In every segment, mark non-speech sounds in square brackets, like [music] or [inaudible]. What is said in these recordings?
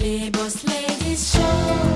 Les Boss Ladies Show.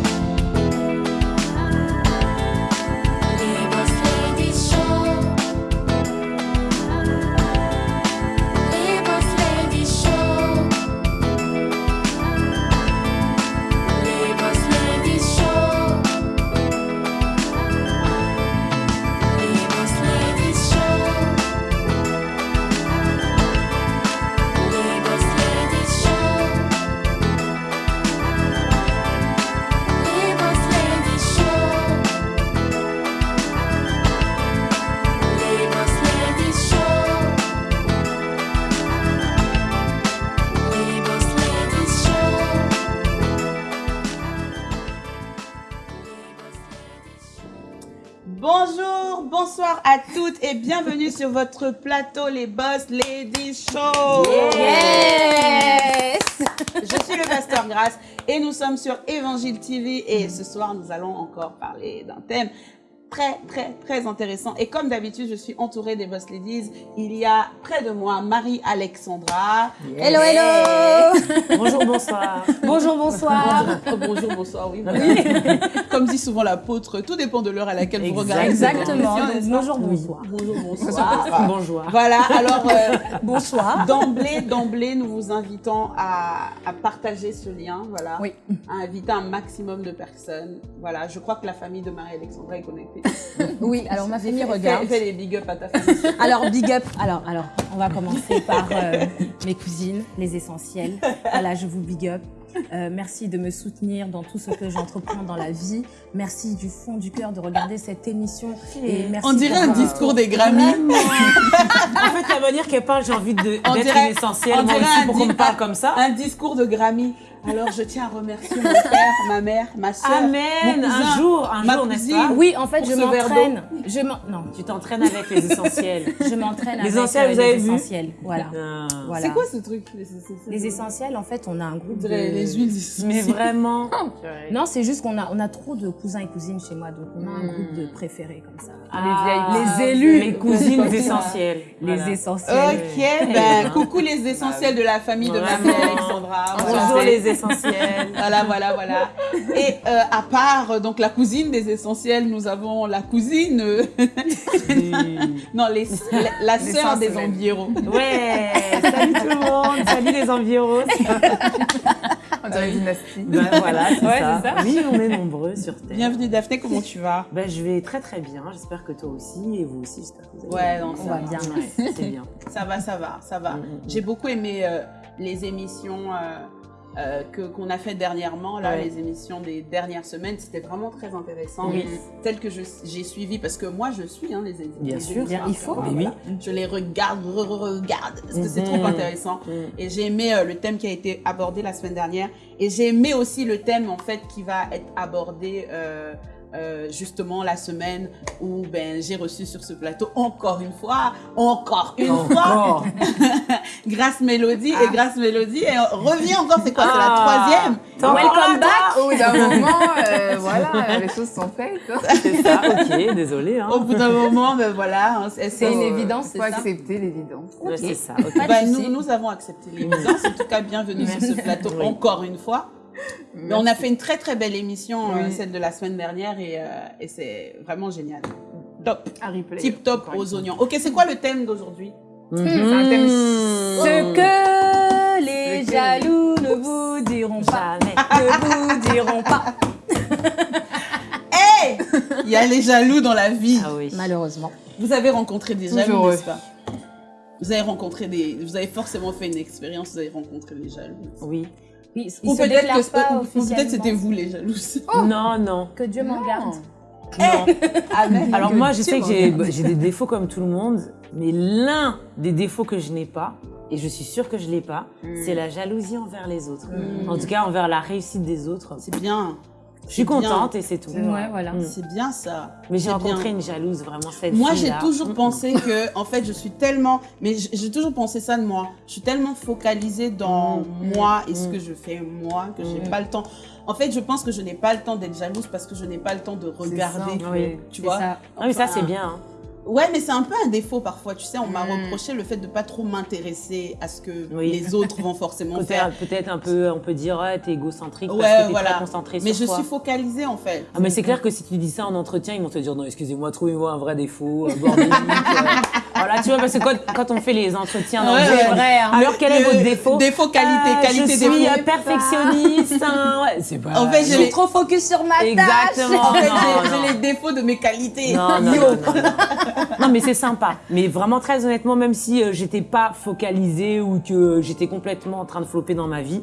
Et bienvenue sur votre plateau Les Boss Ladies Show. Yes Je suis le pasteur Grasse et nous sommes sur Évangile TV et ce soir nous allons encore parler d'un thème très très très intéressant et comme d'habitude je suis entourée des Boss Ladies. Il y a près de moi Marie-Alexandra. Hello, hello [laughs] Bonjour, bonsoir. Bonjour, bonsoir bonjour, bonsoir, oui. voilà. [laughs] Comme dit souvent l'apôtre, tout dépend de l'heure à laquelle vous regardez. Exactement, bonjour, bonsoir. Bonjour, bonsoir. Bonjour. Voilà, alors euh, [laughs] Bonsoir d'emblée, d'emblée, nous vous invitons à, à partager ce lien, voilà, Oui. à inviter un maximum de personnes. Voilà, je crois que la famille de Marie-Alexandra est connectée. [laughs] Oui, alors ma famille regarde. Fais, fais les big up à ta famille. [laughs] Alors, big up. Alors, alors, on va commencer [laughs] par euh, mes cousines, les essentiels. Voilà, je vous big up. Euh, merci de me soutenir dans tout ce que j'entreprends dans la vie. Merci du fond du cœur de regarder cette émission. Et merci On dirait un discours des Grammys. En fait, la manière qu'elle parle, j'ai envie d'être essentielle. on Moi dirait aussi, un pour qu'on me parle comme ça. Un discours de Grammy. Alors, je tiens à remercier mon père, ma mère, ma soeur. Amen. mon cousin, Un jour, un ma jour, n'est-ce pas Oui, en fait, je m'entraîne. Je non, Tu t'entraînes avec les essentiels. [laughs] je m'entraîne avec essentiels, euh, vous avez les vu essentiels. Voilà. Ah. voilà. C'est quoi ce truc Les, c'est- Les essentiels, en fait, on a un groupe de... les huiles. Mais vraiment. [laughs] Non, c'est juste qu'on a, on a trop de cousins et cousines chez moi, donc on a un Hmm. groupe de préférés comme ça. Ah, Les élus. Les cousines essentielles. [laughs] Les essentiels. Ok, ben coucou les essentiels de la famille de Vraiment. Marie Alexandra. Bonjour les essentiels. Voilà, voilà, voilà. Et euh, à part euh, donc la cousine des essentiels, nous avons la cousine, euh, non les, la, la sœur des environs. Ouais, salut tout le monde, salut les environs. On dirait une dynastie. Ben voilà, c'est Ouais, ça. c'est ça. Oui, on est nombreux sur Terre. Bienvenue Daphné, comment tu vas? Ben, je vais très très bien, j'espère que toi aussi, et vous aussi, j'espère que vous allez Ouais, bien. non, ça On va va. bien. Ouais, [laughs] c'est bien. Ça va, ça va, ça va. Mm, mm, mm. J'ai beaucoup aimé euh, les émissions euh, euh, que qu'on a fait dernièrement, là, Ouais. les émissions des dernières semaines. C'était vraiment très intéressant. Oui. Telles que j'ai suivi, parce que moi, je suis hein, les, les Bien sûr. émissions. Bien, il faut. Voilà. Oui. Je les regarde, re-regarde, parce que c'est Mhm. trop intéressant. Mm. Et j'ai aimé euh, le thème qui a été abordé la semaine dernière. Et j'ai aimé aussi le thème, en fait, qui va être abordé euh, euh, justement la semaine où ben, j'ai reçu sur ce plateau encore une fois, encore une fois. [laughs] Grâce Mélodie. Et Grâce Mélodie, et on revient encore, c'est quoi C'est la Ah. troisième? Welcome back. Au bout d'un moment, euh, voilà, les choses sont faites. C'est ça, ok, désolé. Hein. Au bout d'un moment, ben voilà. hein, c'est- une c'est- évidence, Il c'est faut ça accepter l'évidence. C'est ça, ok. Pas de Bah, nous, nous avons accepté [laughs] l'évidence. En tout cas, bienvenue sur ce plateau Oui. encore une fois. Mais on a fait une très très belle émission, euh, Oui. celle de la semaine dernière, et, euh, et c'est vraiment génial. Top, tip top aux oignons. Ok, c'est quoi le thème d'aujourd'hui? Mhm. C'est un thème Ce que les jaloux ne vous diront. Jamais. Ne vous diront pas. [laughs] Hey Il y a les jaloux dans la vie. Ah oui. Malheureusement. Vous avez rencontré des jaloux, n'est-ce pas? Vous avez rencontré des, vous avez forcément fait une expérience. Vous avez rencontré des jaloux. Oui. Oui, Ou peut-être que peut-être c'était vous les jalouses. [laughs] Non, non. Que Dieu m'en garde. non. [laughs] Amen. Alors moi, je sais que j'ai des défauts comme tout le monde, mais l'un des défauts que je n'ai pas, et je suis sûre que je l'ai pas, c'est la jalousie envers les autres. Mm. En tout cas, envers la réussite des autres. C'est bien. Je suis bien. contente et c'est tout. C'est vrai. Ouais, voilà. Mm. C'est bien ça. Mais j'ai rencontré bien. une jalouse, vraiment cette Moi, j'ai toujours Mm. pensé que, en fait, je suis tellement, mais j'ai toujours pensé ça de moi. Je suis tellement focalisée dans Mm. moi et ce Mm. que je fais moi que j'ai Mm. pas le temps. En fait, je pense que je n'ai pas le temps d'être jalouse parce que je n'ai pas le temps de regarder. Oui. Tu vois? Ça. Ah oui, ça c'est bien. hein. Ouais, mais c'est un peu un défaut parfois. Tu sais, on m'a Mm. reproché le fait de pas trop m'intéresser à ce que Oui. les autres vont forcément Côté- faire. Peut-être un peu, on peut dire, ouais, t'es égocentrique Ouais, parce que t'es voilà. très concentré Mais sur je toi. suis focalisée en fait. Ah, mais c'est clair que si tu dis ça en entretien, ils vont te dire non, excusez-moi, trouvez-moi un vrai défaut, euh, bordélique. euh. [laughs] Voilà, tu vois, parce que quand, quand on fait les entretiens Ouais, ouais. vrai, hein. alors quel est Le- votre défaut Défaut, qualité, Ah, qualité, je défaut. suis euh, perfectionniste. hein, [laughs] ouais, c'est pas. En fait, Je suis trop focus sur ma tâche. Exactement. En fait, j'ai- les défauts de mes qualités. Non, non, non, non. Mais c'est sympa. Mais vraiment, très honnêtement, même si euh, j'étais pas focalisée ou que j'étais complètement en train de flopper dans ma vie,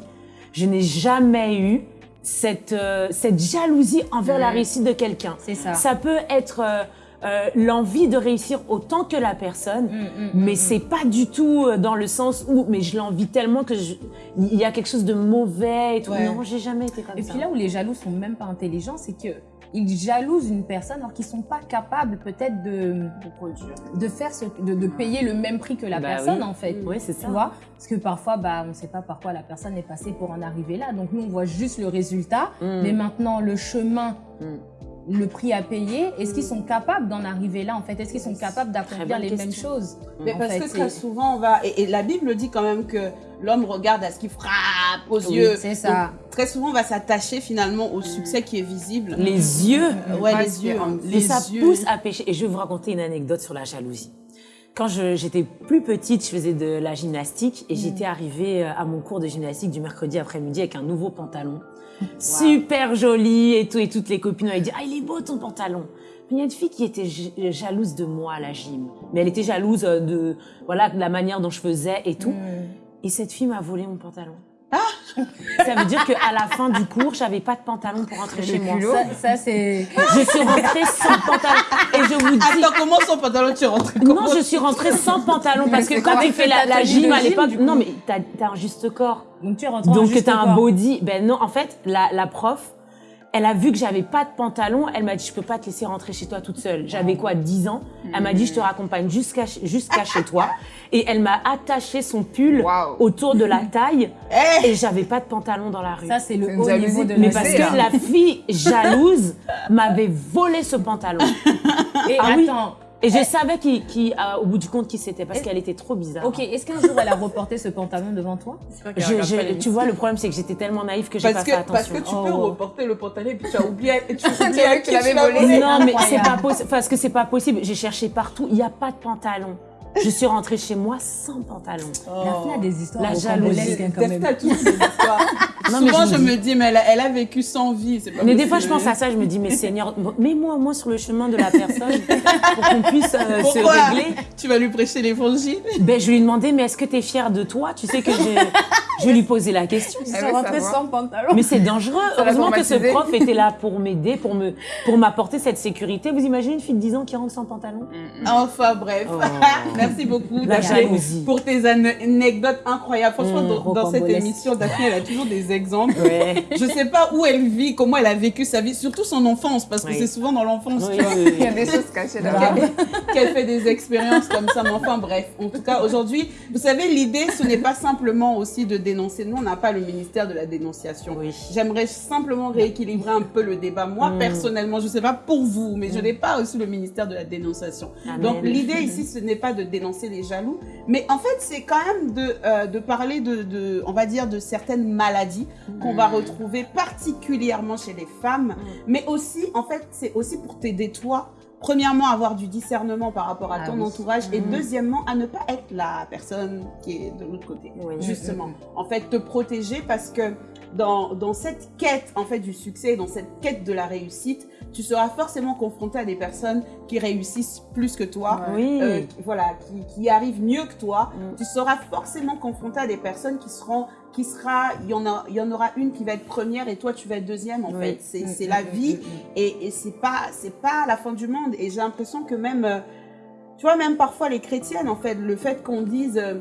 je n'ai jamais eu cette, euh, cette jalousie envers la réussite de quelqu'un. C'est ça. Ça peut être euh, euh, l'envie de réussir autant que la personne, Mm, mm, mais c'est pas du tout euh, dans le sens où, mais je l'envie tellement que je- il y a quelque chose de mauvais et tout. Ouais. Non, j'ai jamais été comme Et ça. puis là où les jaloux sont même pas intelligents, c'est que ils jalousent une personne alors qu'ils sont pas capables peut-être de de faire ce, de, de payer le même prix que la Bah personne oui. en fait. Oui, c'est ça. Tu vois? Parce que parfois, bah, on ne sait pas par quoi la personne est passée pour en arriver là. Donc nous, on voit juste le résultat. Mm. Mais maintenant, le chemin, Mm. Le prix à payer, est-ce qu'ils sont capables d'en arriver là en fait? Est-ce qu'ils sont capables d'accomplir les mêmes choses? Mais En parce fait, que très souvent, on va. Et, et la Bible dit quand même que l'homme regarde à ce qui frappe aux Oui, yeux. c'est ça. Donc, très souvent, on va s'attacher finalement au succès qui est visible. Les yeux. Euh, ouais, les yeux. hein. Mais Les ça yeux. pousse à pécher. Et je vais vous raconter une anecdote sur la jalousie. Quand je- j'étais plus petite, je faisais de la gymnastique et j'étais arrivée euh, à mon cours de gymnastique du mercredi après-midi avec un nouveau pantalon. Super joli et tout. Et toutes les copines m'avaient dit Ah, il est beau ton pantalon. Mais il y a une fille qui était jalouse de moi à la gym. Mais elle était jalouse euh, de, voilà, de la manière dont je faisais et tout. Et cette fille m'a volé mon pantalon. Ça veut dire qu'à la fin du cours, j'avais pas de pantalon pour rentrer chez moi. Ça, ça, c'est. Je suis rentrée sans pantalon. Et je vous dis, Attends, comment son pantalon tu rentres non, comment je suis rentrée sans pantalon parce que quand tu fais la, la gym à l'époque, non mais t'as as un juste corps. Donc tu rentres en Donc t'as un body. Ben non, en fait, la, la prof, elle a vu que j'avais pas de pantalon. Elle m'a dit, je peux pas te laisser rentrer chez toi toute seule. J'avais quoi, 10 ans? Elle m'a dit, je te raccompagne jusqu'à jusqu'à chez toi. [laughs] Et elle m'a attaché son pull autour de la taille. [laughs] Eh Et j'avais pas de pantalon dans la rue. Ça, c'est le haut niveau de mais parce que la fille jalouse [laughs] m'avait volé ce pantalon. Et Ah oui. Et je savais qui, qui, euh, au bout du compte qui c'était parce qu'elle était trop bizarre. ok, est-ce qu'un jour elle a reporté ce pantalon devant toi? Je- je- tu vois, le problème, c'est que j'étais tellement naïve que j'ai pas parce fait que, parce attention. que tu peux Oh. reporter le pantalon et puis tu as oublié, tu [laughs] vu que tu l'avais volé. non, mais c'est pas possible. Parce que c'est pas possible. J'ai cherché partout. Il n'y a pas de pantalon. Je suis rentrée chez moi sans pantalon. La fille a des histoires La hein, quand même. Toutes ces histoires. [laughs] Non, mais Souvent, je je me dis, mais elle a, elle a vécu sans vie. pas Mais des fois, je pense à ça, je me dis, mais Seigneur, mets-moi moins sur le chemin de la personne [laughs] pour qu'on puisse euh, se Pourquoi régler. Tu vas lui prêcher l'évangile Ben, je lui ai demandé, mais est-ce que tu es fière de toi? Tu sais que je vais lui poser la question. Elle rentrés savoir. sans pantalon. Mais c'est dangereux. Ça Heureusement que ce prof était là pour m'aider, pour me, pour m'apporter cette sécurité. Vous imaginez une fille de 10 ans qui rentre sans pantalon? Enfin, bref. Oh. [laughs] Merci beaucoup, Daphné, pour tes ane- anecdotes incroyables. Franchement, Mmh, dans, dans cette émission, Daphné, elle a toujours des exemples. Ouais. Je sais pas où elle vit, comment elle a vécu sa vie, surtout son enfance, parce que Oui. c'est souvent dans l'enfance Oui, tu vois, oui, Il y a oui. des choses cachées qu'elle- là-bas. qu'elle fait des expériences comme ça. Mais enfin, bref. En tout cas, aujourd'hui, vous savez, l'idée, ce n'est pas simplement aussi de dénoncer. Nous, on n'a pas le ministère de la dénonciation. Oui. J'aimerais simplement rééquilibrer un peu le débat. Moi, Mm. personnellement, je sais pas pour vous, mais je n'ai pas aussi le ministère de la dénonciation. Amen. Donc, l'idée ici, ce n'est pas de dénoncer les jaloux, mais en fait, c'est quand même de, euh, de parler de, de, on va dire, de certaines maladies qu'on va retrouver particulièrement chez les femmes, mais aussi, en fait, c'est aussi pour t'aider toi. Premièrement, avoir du discernement par rapport à Ah ton oui. entourage et Mhm. deuxièmement, à ne pas être la personne qui est de l'autre côté. Oui. Justement. En fait, te protéger parce que dans, dans cette quête en fait du succès, dans cette quête de la réussite, tu seras forcément confronté à des personnes qui réussissent plus que toi, Oui. euh, qui- voilà, qui, qui arrivent mieux que toi. Mm. Tu seras forcément confronté à des personnes qui seront, qui sera, il y en a, il y en aura une qui va être première et toi tu vas être deuxième. En Oui. fait, c'est Mm, c'est mm, la vie et, et c'est pas, c'est pas la fin du monde. Et j'ai l'impression que même, euh, tu vois, même parfois les chrétiennes, en fait, le fait qu'on dise euh,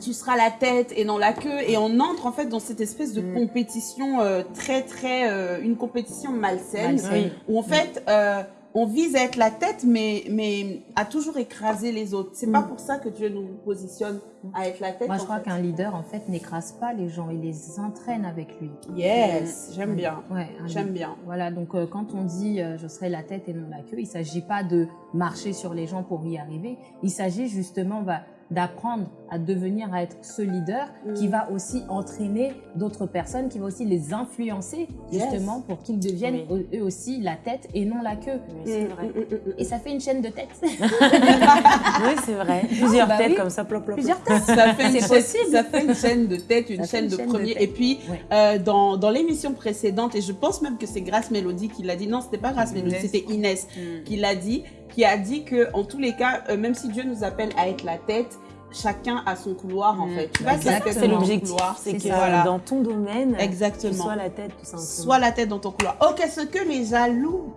tu seras la tête et non la queue, et on entre en fait dans cette espèce de Mm. compétition euh, très très, euh, une compétition malsaine, Malsaine. Oui. où en fait euh, on vise à être la tête, mais, mais à toujours écraser les autres. C'est pas Mm. pour ça que Dieu nous positionne à être la tête. Moi, je crois qu'un leader, en fait, n'écrase pas les gens, il les entraîne avec lui. Yes, j'aime Ouais. bien. Ouais, J'aime bien. Voilà, donc euh, quand on dit euh, je serai la tête et non la queue, il s'agit pas de marcher sur les gens pour y arriver. Il s'agit justement bah, d'apprendre à devenir à être ce leader qui Mm. va aussi entraîner d'autres personnes, qui va aussi les influencer Yes. justement pour qu'ils deviennent Oui. eux aussi la tête et non la queue. Oui, c'est Mm, vrai. mm. Et ça fait une chaîne de têtes. [laughs] Oui, c'est vrai. Plusieurs bah têtes oui. comme ça, plop, plop. Plusieurs [laughs] têtes. Ça fait, une possible. ça fait une chaîne de tête, une chaîne une de chaîne de premier. tête. et puis, Ouais. euh, dans, dans l'émission précédente, et je pense même que c'est Grâce Mélodie qui l'a dit, non, c'était pas Grâce Mélodie, c'était Inès qui l'a dit, qui a dit que en tous les cas, euh, même si Dieu nous appelle à être la tête, chacun a son couloir en Mm. fait. Tu tête C'est l'objectif. C'est que. Voilà. dans ton domaine, tu Exactement. sois la tête, tout simplement. Sois la tête dans ton couloir. Ok, ce que les jaloux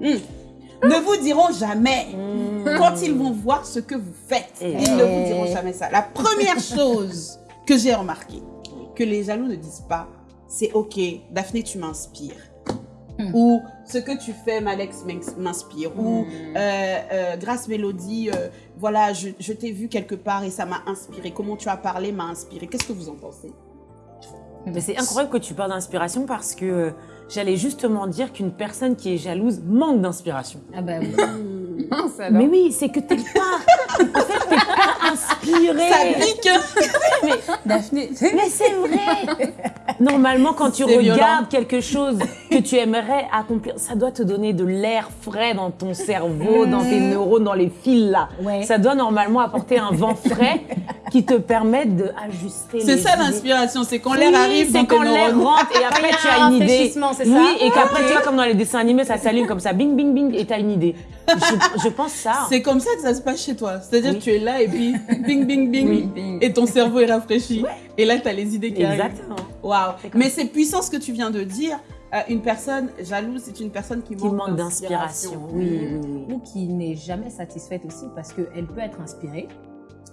hmm, ne vous diront jamais. Mmh. Quand ils vont voir ce que vous faites, Eh. ils ne vous diront jamais ça. La première [laughs] chose que j'ai remarqué, que les jaloux ne disent pas, c'est ok, Daphné, tu m'inspires. Hmm. Ou ce que tu fais, Malex m'ins- m'inspire. Ou Mm. euh, euh, grâce Mélodie, euh, voilà, je, je t'ai vu quelque part et ça m'a inspiré. Comment tu as parlé m'a inspiré. Qu'est-ce que vous en pensez? Mais c'est incroyable que tu parles d'inspiration parce que euh, j'allais justement dire qu'une personne qui est jalouse manque d'inspiration. Ah bah oui. [laughs] Mince, alors. Mais oui, c'est que t'es pas, en fait, t'es pas inspiré. Ça pique hein Daphné, Mais c'est vrai. Normalement, quand tu C'est regardes violent. quelque chose que tu aimerais accomplir, ça doit te donner de l'air frais dans ton cerveau, dans tes neurones, dans les fils là. Ouais. Ça doit normalement apporter un vent frais qui te permette d'ajuster. C'est ça l'inspiration, c'est quand Oui, l'air arrive c'est dans quand tes l'air neurones. rentre et après il y a tu as une idée. Rafraîchissement, c'est ça Oui, et qu'après tu vois comme dans les dessins animés, ça s'allume comme ça, bing bing bing, et t'as une idée. Je, je pense ça. C'est comme ça que ça se passe chez toi. C'est-à-dire Oui. que tu es là et puis bing bing bing Oui. Bing. et ton cerveau est rafraîchi. Et là tu as les idées qui arrivent. Exactement. Waouh. C'est comme Mais c'est puissant ce que tu viens de dire. Euh, une personne jalouse, c'est une personne qui, Qui manque d'inspiration. Oui, oui, oui. ou qui n'est jamais satisfaite aussi parce qu'elle peut être inspirée,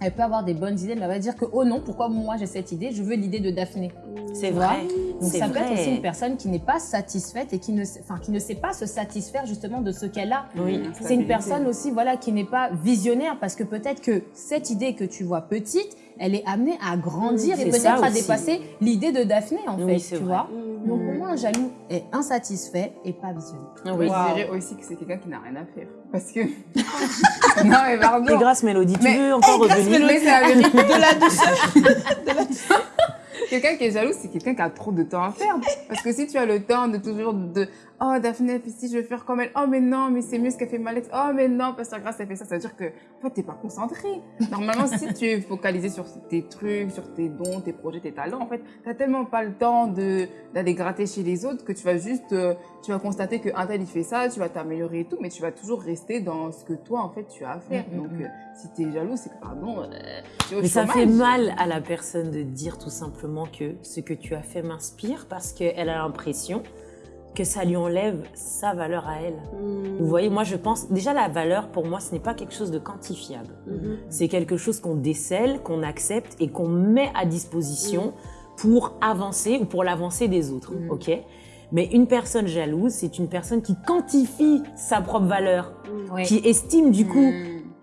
elle peut avoir des bonnes idées, mais elle va dire que oh non, pourquoi moi j'ai cette idée Je veux l'idée de Daphné. C'est vrai. Donc ça peut être aussi une personne qui n'est pas satisfaite et qui ne, enfin, qui ne sait pas se satisfaire justement de ce qu'elle a. Oui. C'est une personne aussi voilà qui n'est pas visionnaire parce que peut-être que cette idée que tu vois petite, elle est amenée à grandir et peut-être à dépasser l'idée de Daphné en Oui, fait, c'est tu vrai. vois. Donc pour moi un jaloux est insatisfait et pas visionnaire. Oui. Je dirais aussi que c'est quelqu'un qui n'a rien à faire. Parce que. [laughs] non, mais pardon. Et grâce Mélodie, tu Mais- veux encore grâce revenir Mais c'est la [laughs] vérité. [laughs] De la douceur. Quelqu'un qui est jaloux, c'est quelqu'un qui a trop de temps à faire. Parce que si tu as le temps de toujours de oh Daphné, puis si je veux faire comme elle, oh mais non, mais c'est mieux ce qu'a fait Malex, oh mais non, Pasteur Grace a fait ça, ça veut dire que en fait t'es pas concentré. Normalement, si tu es focalisé sur tes trucs, sur tes dons, tes projets, tes talents, en fait, t'as tellement pas le temps d'aller gratter chez les autres que tu vas juste, euh, tu vas constater que un tel il fait ça, tu vas t'améliorer et tout, mais tu vas toujours rester dans ce que toi en fait tu as à faire. Mm, mm, Donc mm. euh, si t'es jaloux, c'est que pardon, euh, tu es au Mais ça fait mal à la personne de dire tout simplement que ce que tu as fait m'inspire parce qu'elle a l'impression que ça lui enlève sa valeur à elle. Vous voyez, moi je pense, déjà la valeur pour moi ce n'est pas quelque chose de quantifiable. Mhm. C'est quelque chose qu'on décèle, qu'on accepte et qu'on met à disposition pour avancer ou pour l'avancée des autres. Ok? Mais une personne jalouse, c'est une personne qui quantifie sa propre valeur, qui estime du coup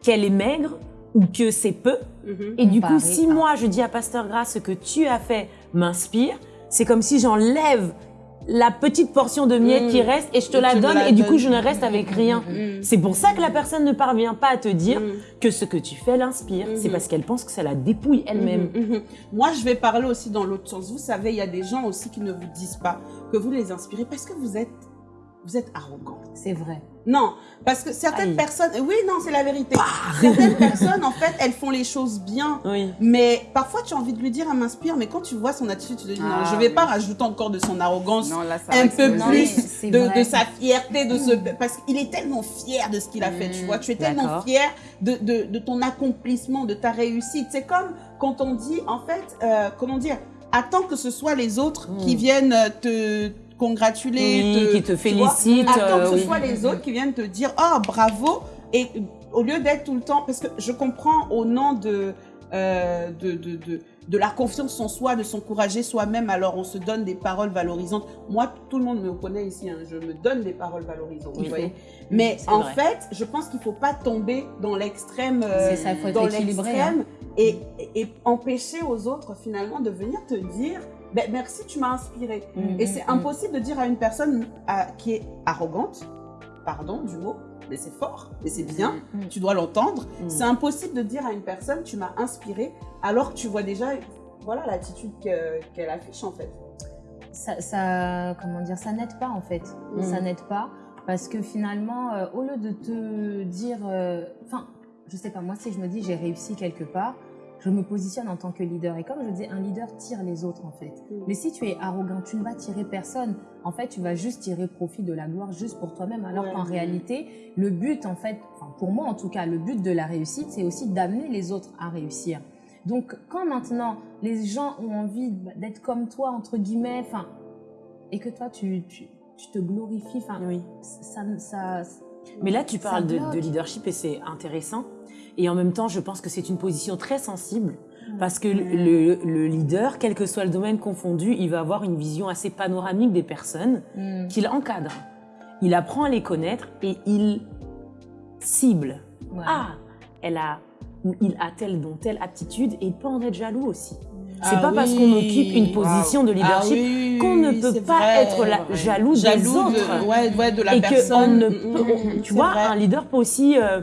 qu'elle est maigre ou que c'est peu. Et du coup, si moi je dis à Pasteur Grace ce que tu as fait m'inspire, c'est comme si j'enlève la petite portion de miettes Mm. qui reste et je te Et la donne la et du coup je ne reste avec rien. Mhm. C'est pour ça que la personne ne parvient pas à te dire que ce que tu fais l'inspire. C'est parce qu'elle pense que ça la dépouille elle-même. Mhm, mhm. Moi, je vais parler aussi dans l'autre sens. Vous savez, il y a des gens aussi qui ne vous disent pas que vous les inspirez parce que vous êtes, vous êtes arrogant. C'est vrai. Non, parce que certaines Aïe. personnes, oui, non, c'est la vérité. Certaines personnes, en fait, elles font les choses bien. Oui. Mais parfois, tu as envie de lui dire, elle m'inspire, mais quand tu vois son attitude, tu te dis, non, Ah, je vais oui. pas rajouter encore de son arrogance, Non, là, ça va un peu. Non, plus de, de sa fierté, de ce, parce qu'il est tellement fier de ce qu'il a fait, tu Mm, vois. Tu es tellement fier de, de, de ton accomplissement, de ta réussite. C'est comme quand on dit, en fait, euh, comment dire, attends que ce soit les autres Mm. qui viennent te congratuler, Oui, te- qui te tu vois. Attends euh, que ce oui. soit les autres qui viennent te dire oh bravo et au lieu d'être tout le temps parce que je comprends au nom de euh, de, de, de de la confiance en soi, de s'encourager soi-même. Alors, on se donne des paroles valorisantes. Moi, tout le monde me connaît ici. hein, je me donne des paroles valorisantes. Oui. Vous voyez Mais en vrai. fait, je pense qu'il faut pas tomber dans l'extrême. euh, dans équilibré, l'extrême et, et empêcher aux autres finalement de venir te dire ben, merci, tu m'as inspiré. Mm, Et mm, c'est mm. impossible de dire à une personne à- qui est arrogante, pardon du mot, mais c'est fort, mais c'est bien, Mm. tu dois l'entendre. Mm. C'est impossible de dire à une personne tu m'as inspiré alors que tu vois déjà voilà l'attitude que- qu'elle affiche en fait. ça, ça- comment dire, ça n'aide pas en fait. Mm. Ça n'aide pas parce que finalement, euh, au lieu de te dire, euh, enfin, je sais pas, moi si je me dis j'ai réussi quelque part, je me positionne en tant que leader. Et comme je dis, un leader tire les autres en fait. Mm. Mais si tu es arrogant, tu ne vas tirer personne. En fait, tu vas juste tirer profit de la gloire juste pour toi-même. Alors Ouais. qu'en réalité, le but, en fait, enfin, pour moi en tout cas, le but de la réussite, c'est aussi d'amener les autres à réussir. Donc, quand maintenant les gens ont envie d'être comme toi, entre guillemets, enfin, et que toi, tu, tu, tu te glorifies, enfin, Oui. ça, ça, Mais là, tu parles de leadership et c'est intéressant. Et en même temps, je pense que c'est une position très sensible parce que le, le leader, quel que soit le domaine confondu, il va avoir une vision assez panoramique des personnes Hmm. qu'il encadre. Il apprend à les connaître et il cible. Ouais. Ah, elle a ou il a telle dont telle aptitude et il peut en être jaloux aussi. C'est Ah pas parce qu'on occupe une position de leadership Ah oui, qu'on ne peut pas vrai. être la- vrai. jaloux, des jaloux autres de, ouais, ouais, de la et que on personne. ne Mm, peut- mm, on- mm, tu vois, vrai. un leader peut aussi euh,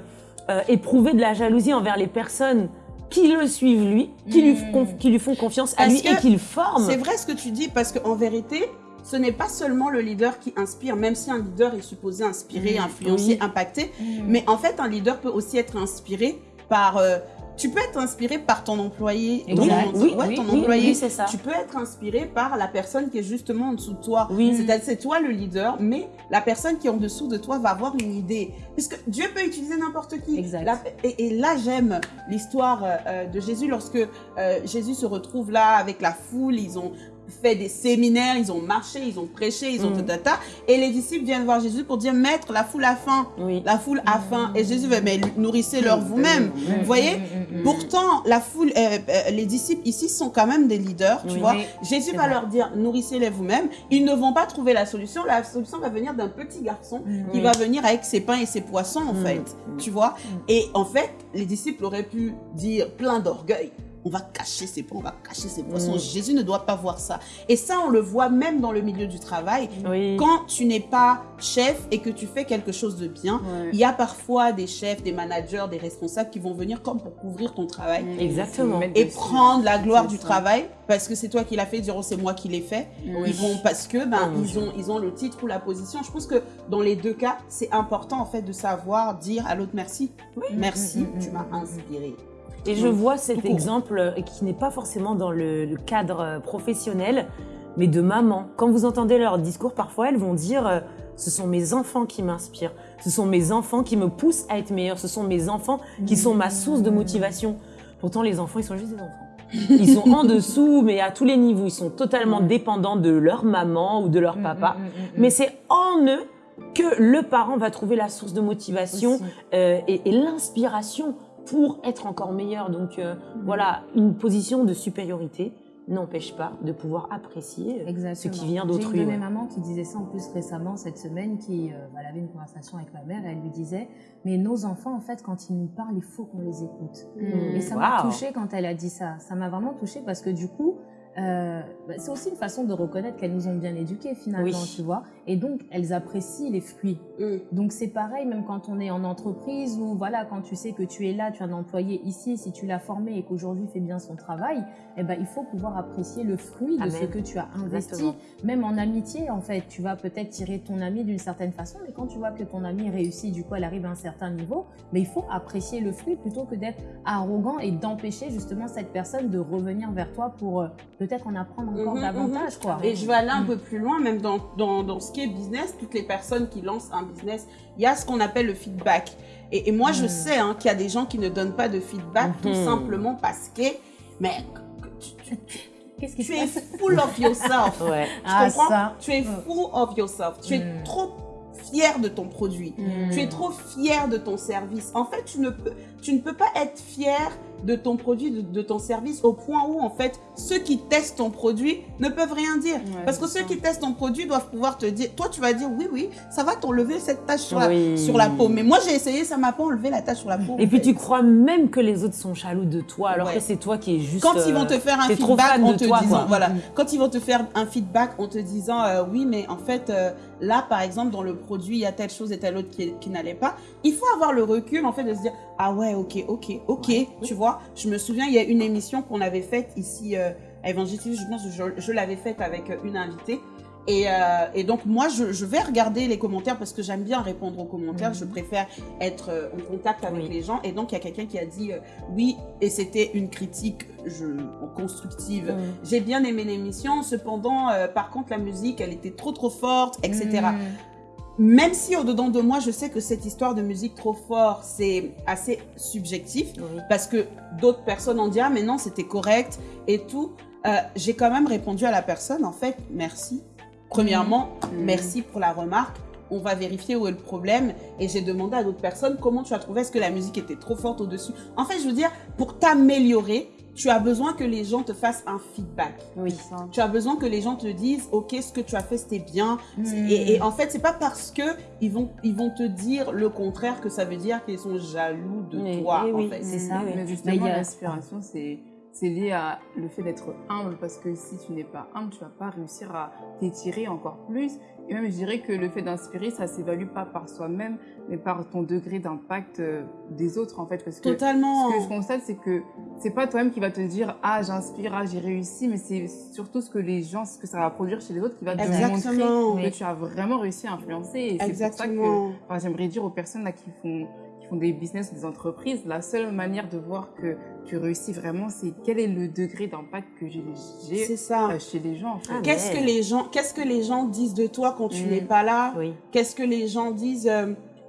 euh, éprouver de la jalousie envers les personnes qui le suivent lui, qui, lui, Mm. qui lui font confiance à Parce lui et que qu'il forme. C'est vrai ce que tu dis parce qu'en vérité, ce n'est pas seulement le leader qui inspire, même si un leader est supposé inspirer, Mm, influencer, oui. impacter. Hmm. Mais en fait, un leader peut aussi être inspiré par. euh, tu peux être inspiré par ton employé. Exact. ton- Oui, ouais, oui, ton oui, employé. c'est ça. Tu peux être inspiré par la personne qui est justement en dessous de toi. Oui. C'est-à-dire, c'est toi le leader, mais la personne qui est en dessous de toi va avoir une idée. Puisque Dieu peut utiliser n'importe qui. Exact. La- et, et là, j'aime l'histoire euh, euh, de Jésus lorsque euh, Jésus se retrouve là avec la foule. Ils ont fait des séminaires, ils ont marché, ils ont prêché, ils ont Mm. tatata. Et les disciples viennent voir Jésus pour dire Maître, la foule a faim. Oui. La foule a faim. Et Jésus va, mais nourrissez-leur vous-même. Vous voyez? Mm, mm, mm. Pourtant, la foule, euh, euh, les disciples ici sont quand même des leaders, tu Oui. vois. Jésus va vrai. leur dire nourrissez-les vous-même. Ils ne vont pas trouver la solution. La solution va venir d'un petit garçon Mm. qui va venir avec ses pains et ses poissons, en Mm. fait. Mm. Tu vois Et en fait, les disciples auraient pu dire plein d'orgueil. On va cacher ses pains, on va cacher ses poissons. Mm. Jésus ne doit pas voir ça. Et ça, on le voit même dans le milieu du travail. Oui. Quand tu n'es pas chef et que tu fais quelque chose de bien, Ouais. il y a parfois des chefs, des managers, des responsables qui vont venir comme pour couvrir ton travail Exactement. Mettre et prendre la gloire du ça. travail parce que c'est toi qui l'as fait, diront c'est moi qui l'ai fait. Oui. Ils vont parce que ben Oh ils ont ils ont le titre ou la position. Je pense que dans les deux cas, c'est important en fait de savoir dire à l'autre merci. Merci, Mm, mm, tu mm, m'as mm, inspiré. Et je vois cet exemple euh, qui n'est pas forcément dans le, le cadre euh, professionnel, mais de maman. Quand vous entendez leur discours, parfois elles vont dire euh, ce sont mes enfants qui m'inspirent, ce sont mes enfants qui me poussent à être meilleure, ce sont mes enfants qui sont ma source de motivation. Pourtant, les enfants, ils sont juste des enfants. [laughs] Ils sont en dessous, mais à tous les niveaux. Ils sont totalement dépendants de leur maman ou de leur Mm, papa. mm, mm, mm, Mais c'est en eux que le parent va trouver la source de motivation euh, et l'inspiration pour être encore meilleur. Donc euh, voilà, une position de supériorité n'empêche pas de pouvoir apprécier euh, Exactement. ce qui vient J'ai d'autrui. une de mes mamans qui disait ça en plus récemment cette semaine, qui euh, elle avait une conversation avec ma mère et elle lui disait mais nos enfants en fait quand ils nous parlent il faut qu'on les écoute. Mm. Et ça m'a touchée quand elle a dit ça. Ça m'a vraiment touchée parce que du coup euh, bah, c'est aussi une façon de reconnaître qu'elles nous ont bien éduqués finalement, Oui. tu vois. Et donc elles apprécient les fruits. Mm. Donc c'est pareil, même quand on est en entreprise ou voilà, quand tu sais que tu es là, tu as un employé ici, si tu l'as formé et qu'aujourd'hui fait bien son travail, eh ben il faut pouvoir apprécier le fruit de Amen. ce que tu as investi. Exactement. Même en amitié, en fait, tu vas peut-être tirer ton ami d'une certaine façon, mais quand tu vois que ton ami réussit, du coup elle arrive à un certain niveau, mais il faut apprécier le fruit plutôt que d'être arrogant et d'empêcher justement cette personne de revenir vers toi pour euh, peut-être en apprendre encore Mhm, davantage, quoi. Et je vais aller un Mm. peu plus loin, même dans, dans, dans ce qui est business, toutes les personnes qui lancent un business, il y a ce qu'on appelle le feedback. Et, et moi, je Mm. sais hein, qu'il y a des gens qui ne donnent pas de feedback tout Mhm. simplement parce que, mais tu, tu- Qu'est-ce qui tu se es passe? full of yourself. [laughs] Ouais. Tu Ah, comprends? ça. Tu es full of yourself. Tu es Mm. trop fier de ton produit. Mm. Tu es trop fier de ton service. En fait, tu ne peux, tu ne peux pas être fier de ton produit, de, de ton service, au point où, en fait, ceux qui testent ton produit ne peuvent rien dire. Ouais, Parce que ceux ça. qui testent ton produit doivent pouvoir te dire, toi, tu vas dire, oui, oui, ça va t'enlever cette tache sur, la, sur la peau. Mais moi, j'ai essayé, ça m'a pas enlevé la tache sur la peau. Et puis fait. tu crois même que les autres sont jaloux de toi, alors Ouais. que c'est toi qui es juste. quand ils vont euh, te faire un feedback en te toi, disant quoi. voilà quand ils vont te faire un feedback en te disant euh, oui mais en fait euh, là par exemple dans le produit il y a telle chose et telle autre qui, qui n'allait pas il faut avoir le recul en fait de se dire ah ouais ok ok ok tu vois je me souviens il y a une émission qu'on avait faite ici euh, à TV, je pense que je, je l'avais faite avec euh, une invitée. Et, euh, et donc moi je, je vais regarder les commentaires parce que j'aime bien répondre aux commentaires. Je préfère être euh, en contact avec Oui. les gens. Et donc il y a quelqu'un qui a dit euh, oui et c'était une critique je, constructive. J'ai bien aimé l'émission, cependant, par contre, la musique, elle était trop trop forte, etc. Même si au-dedans de moi, je sais que cette histoire de musique trop fort, c'est assez subjectif, Oui. parce que d'autres personnes ont dit, ah, mais non, c'était correct et tout. Euh, j'ai quand même répondu à la personne, en fait, merci. Premièrement, Mm. merci pour la remarque. On va vérifier où est le problème. Et j'ai demandé à d'autres personnes comment tu as trouvé. Est-ce que la musique était trop forte au-dessus? En fait, je veux dire, pour t'améliorer, tu as besoin que les gens te fassent un feedback. Oui. Ça. Tu as besoin que les gens te disent, ok, ce que tu as fait c'était bien. Mm. Et, et en fait, c'est pas parce que ils vont ils vont te dire le contraire que ça veut dire qu'ils sont jaloux de toi. oui, en oui, fait. c'est ça, oui. Mais justement, a- c'est c'est lié à le fait d'être humble parce que si tu n'es pas humble, tu vas pas réussir à t'étirer encore plus. Et même, je dirais que le fait d'inspirer, ça s'évalue pas par soi-même, mais par ton degré d'impact euh, des autres, en fait. Parce que Totalement. ce que je constate, c'est que c'est pas toi-même qui va te dire ah j'inspire, ah j'ai réussi, mais c'est surtout ce que les gens, ce que ça va produire chez les autres qui va te Exactement. montrer que tu as vraiment réussi à influencer. Et c'est pour ça que. Enfin, j'aimerais dire aux personnes là qui font, qui font des business ou des entreprises, la seule manière de voir que tu réussis vraiment, c'est quel est le degré d'impact que j'ai ça. euh, chez les gens. En fait. Ah, Qu'est-ce que les gens, qu'est-ce que les gens disent de toi quand tu Mm. n'es pas là? Oui. Qu'est-ce que les gens disent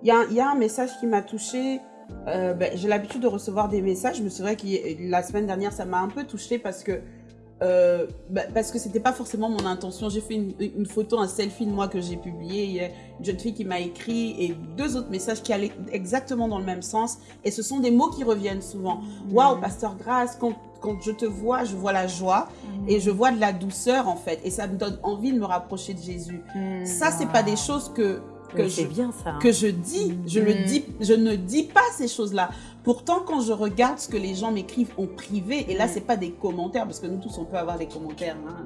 Il y, a, il y a un message qui m'a touchée. Euh, ben, J'ai l'habitude de recevoir des messages, mais c'est vrai que la semaine dernière, ça m'a un peu touchée parce que euh, ben, parce que c'était pas forcément mon intention. J'ai fait une, une photo, un selfie de moi que j'ai publié. Il y a une jeune fille qui m'a écrit et deux autres messages qui allaient exactement dans le même sens. Et ce sont des mots qui reviennent souvent. Waouh, Pasteur Grace, quand, quand je te vois, je vois la joie et je vois de la douceur en fait. Et ça me donne envie de me rapprocher de Jésus. Ça, c'est pas des choses que que je c'est bien ça. hein. que je dis, je le dis, je ne dis pas ces choses-là. Pourtant, quand je regarde ce que les gens m'écrivent en privé, et là, Mm. c'est pas des commentaires, parce que nous tous, on peut avoir des commentaires. Hein.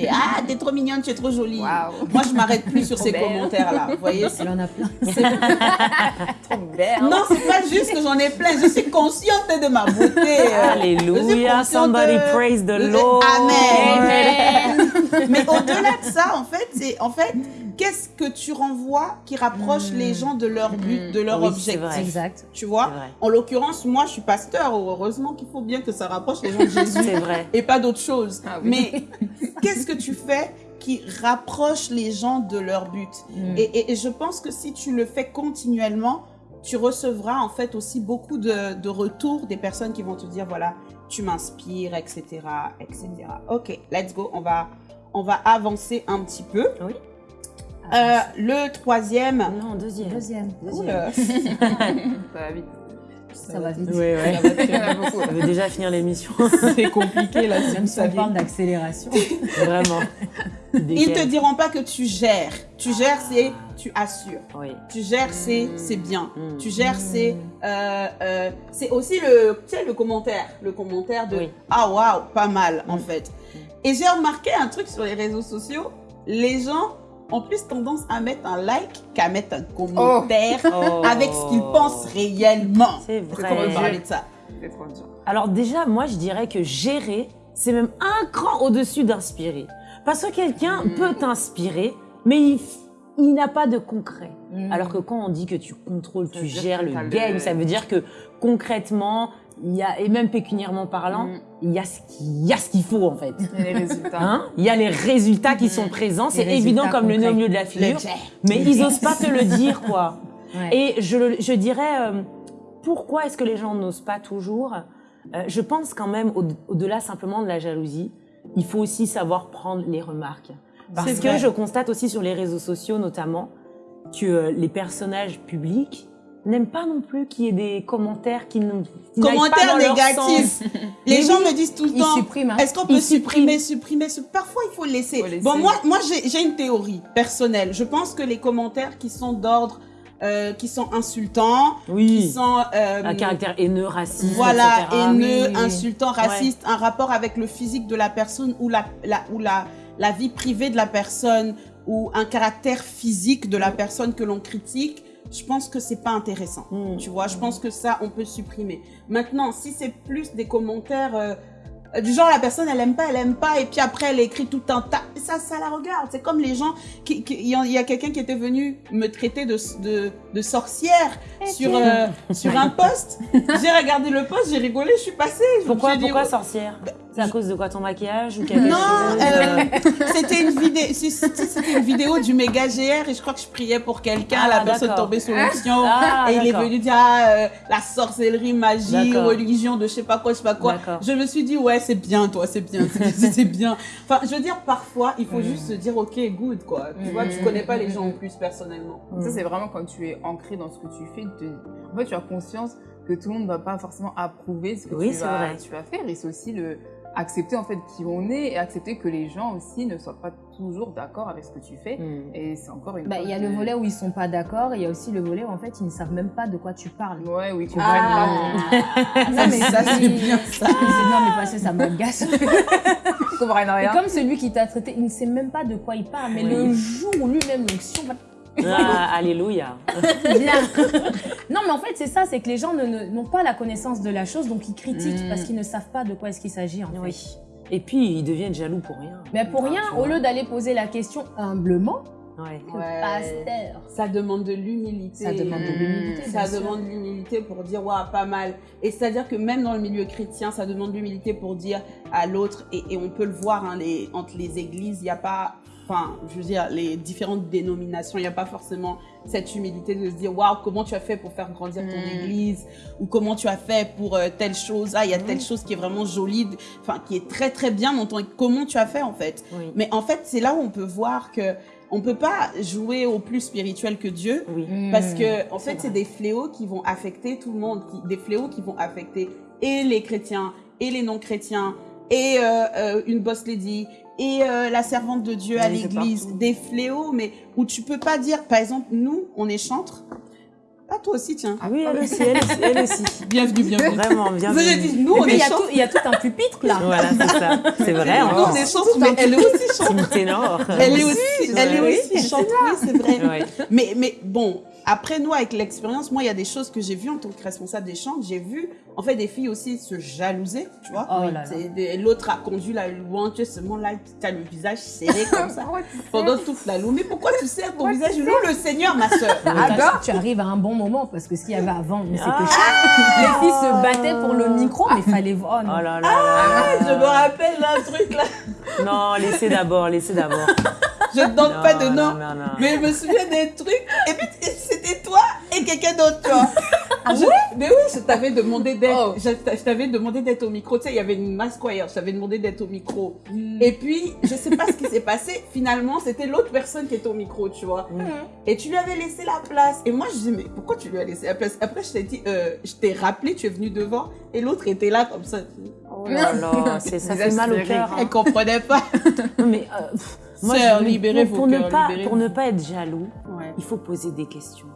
Et, ah, t'es trop mignonne, tu es trop jolie. Moi, je m'arrête plus sur ces commentaires-là. Vous voyez, Elle en a plein. [laughs] Trop belle. non, c'est pas juste que j'en ai plein. Je suis consciente de ma beauté. euh. Alléluia. Somebody de- praise the de- Lord. Amen. Mais au-delà de ça, en fait, c'est en fait, qu'est-ce que tu renvoies qui rapproche les gens de leur but, de leur Oui, c'est objectif. vrai. Exact. Tu vois? En l'occurrence, moi, je suis pasteur. Heureusement qu'il faut bien que ça rapproche les gens de [laughs] Jésus C'est vrai. et pas d'autre chose. Ah oui. Mais [laughs] qu'est-ce que tu fais qui rapproche les gens de leur but? Et, et- et je pense que si tu le fais continuellement, tu recevras en fait aussi beaucoup de, de retours des personnes qui vont te dire voilà, tu m'inspires, etc., etc. Ok, let's go. On va, on va avancer un petit peu. Oui. Euh, le troisième. Non, deuxième. Deuxième. Oula. [laughs] Ça va vite. Ça va vite. Oui, ouais. Il y en a beaucoup. On veut déjà finir l'émission. C'est compliqué là, Même si on parle d'accélération. Vraiment. Ils te diront pas que tu gères. Tu gères, c'est tu assures. Oui. Tu gères, c'est c'est bien. Mm. Tu gères, c'est euh, euh, c'est aussi le tu sais, le commentaire, le commentaire de Oui. ah waouh, pas mal en Mm. fait. Et j'ai remarqué un truc sur les réseaux sociaux, les gens ont plus tendance à mettre un like qu'à mettre un commentaire Oh. avec ce qu'ils pensent réellement. C'est vrai. peut parler de ça C'est trop dur. Alors déjà, moi, je dirais que gérer, c'est même un cran au-dessus d'inspirer. Parce que quelqu'un Mm. peut t'inspirer, mais il, il n'a pas de concret. Mm. Alors que quand on dit que tu contrôles, Ça tu gères le- game, ça veut dire que concrètement, il y a, et même pécuniairement parlant, Mm. il y a ce qu'il il y a ce qu'il faut en fait. Il y a les résultats. [laughs] Hein? Il y a les résultats qui sont présents, c'est évident comme le nez au milieu de la figure, mais ils osent pas te le [laughs] dire quoi. Ouais. Et je, dirais, euh, pourquoi est-ce que les gens n'osent pas toujours? Euh, Je pense quand même, au- au-delà simplement de la jalousie, il faut aussi savoir prendre les remarques. Parce que je constate aussi sur les réseaux sociaux notamment que euh, les personnages publics n'aiment pas non plus qu'il y ait des commentaires qui ne qui pas Commentaires leur négatifs. sens. Les Mais gens oui, me disent tout le temps. hein. Est-ce qu'on peut supprimer, supprimer, supprimer? Parfois, il faut laisser. Faut laisser. Bon, moi, moi j'ai une théorie personnelle. Je pense que les commentaires qui sont d'ordre, euh, qui sont insultants, qui Oui. sont euh, Un caractère haineux, raciste, voilà, etc. haineux, Oui, oui, oui. insultant, raciste, un rapport avec le physique de la personne ou la, la, ou la, la vie privée de la personne ou un caractère physique de la personne que l'on critique, je pense que c'est pas intéressant. Mm. Tu vois, je pense que ça, on peut supprimer. Maintenant, si c'est plus des commentaires euh, du genre la personne elle aime pas, elle aime pas, et puis après elle écrit tout un tas, ça, ça la regarde. C'est comme les gens qui, il y a, quelqu'un qui était venu me traiter de, de, de sorcière sur euh, sur un post. [laughs] J'ai regardé le post, j'ai rigolé, je suis passée. Pourquoi, suis dit, pourquoi ouais. sorcière? C'est à cause de quoi ton maquillage ou quelque Non, euh, c'était une vidéo, c'était une vidéo du méga GR et je crois que je priais pour quelqu'un, Ah, la personne d'accord. tombée sous l'onction. Ah, et il est venu dire ah, euh, la sorcellerie, magie, religion de je sais pas quoi, je sais pas quoi. Je me suis dit ouais c'est bien toi, c'est bien, c'est bien. [laughs] Enfin je veux dire parfois il faut juste se dire ok good quoi. Tu vois tu Mm. connais pas les gens en plus personnellement. Ça, c'est vraiment quand tu es ancré dans ce que tu fais. te- En fait, tu as conscience que tout le monde ne va pas forcément approuver ce que Oui, tu, c'est vas, vrai. tu vas faire. Et c'est aussi le accepter en fait qui on est et accepter que les gens aussi ne soient pas toujours d'accord avec ce que tu fais. Hmm. Et c'est encore une Bah, il y a le volet où ils sont pas d'accord, et il y a aussi le volet où en fait ils ne savent même pas de quoi tu parles. Ouais, oui, qu'on Ah. comprenne Non, mais ça, c'est bien, ça. [laughs] Non mais parce que ça m'agace. [laughs] pas. Et rien. comme celui qui t'a traité, il ne sait même pas de quoi il parle, mais Oui. le jour où lui-même l'onction va Ah, alléluia. bien. non mais en fait c'est ça, c'est que les gens n'ont pas la connaissance de la chose, donc ils critiquent Mm. parce qu'ils ne savent pas de quoi est-ce qu'il s'agit en fait. Oui. Et puis, ils deviennent jaloux pour rien. Mais pour rien, au lieu d'aller poser la question humblement, Ouais. Ouais. pasteur. Ça demande de l'humilité. Ça demande de l'humilité. Ça bien sûr. demande de l'humilité pour dire, waouh, pas mal. Et c'est-à-dire que même dans le milieu chrétien, ça demande de l'humilité pour dire à l'autre, et, et on peut le voir hein, les, entre les églises, il n'y a pas, enfin, je veux dire, les différentes dénominations, il n'y a pas forcément cette humilité de se dire, waouh, comment tu as fait pour faire grandir ton Mm. église, ou comment tu as fait pour euh, telle chose, ah, il y a telle chose qui est vraiment jolie, enfin, qui est très très bien dans ton, comment tu as fait en fait. Oui. Mais en fait, c'est là où on peut voir que on peut pas jouer au plus spirituel que Dieu. Oui. Parce que, en c'est fait, c'est des fléaux qui vont affecter tout le monde, qui, des fléaux qui vont affecter et les chrétiens, et les non-chrétiens, et euh, euh, une boss lady, et euh, la servante de Dieu à Oui, l'église. Des fléaux, mais où tu peux pas dire, par exemple, nous, on est chantres. Ah, toi aussi, tiens. Ah oui, elle aussi, elle aussi. Elle aussi. [laughs] Bienvenue, bienvenue. Vraiment, bien. Vous avez dit, nous, on est il y, a tout, il y a tout un pupitre là. Voilà, c'est ça. C'est vrai, Nous, encore. on est mais elle est aussi chantre. ténor. Elle est aussi, elle est aussi chantre, oui, c'est vrai. Ouais. Mais, mais bon, après nous, avec l'expérience, moi, il y a des choses que j'ai vues en tant que responsable des chants. J'ai vu, en fait, des filles aussi se jalouser, tu vois. Oh L'autre a conduit la louange, seulement là, tu as le visage serré [laughs] comme ça. Pendant toute la louange. Mais pourquoi tu serres ton visage? Loue le Seigneur, ma soeur. [laughs] Ah, Attends. tu arrives à un bon moment parce que ce qu'il y avait avant, mais c'était Ah. [laughs] Les filles se battaient pour le micro, mais il fallait voir. Oh là là là. Je me rappelle d'un truc là. Non, laissez d'abord, laissez d'abord. Je ne donne pas de nom. Non, non, non. Mais je me souviens des trucs. Et puis, quelqu'un d'autre, tu vois. [laughs] Je- mais oui, je t'avais demandé d'être. Oh. Je, t'a- je t'avais demandé d'être au micro. Tu sais, il y avait une mass choir. Je t'avais demandé d'être au micro. Et puis, je sais pas ce qui s'est passé. Finalement, c'était l'autre personne qui était au micro, tu vois. Et tu lui avais laissé la place. Et moi, je dis, mais pourquoi tu lui as laissé la place? Après, je t'ai dit, euh, je t'ai rappelé, tu es venu devant. Et l'autre était là comme ça. Oh là là, c'est- ça fait mal au cœur. hein. Elle comprenait pas. [laughs] Mais euh, pff, moi, Sœur, je- libérez pour, vos pour ne pas, libérez pour vos- ne pas être jaloux, Ouais. il faut poser des questions.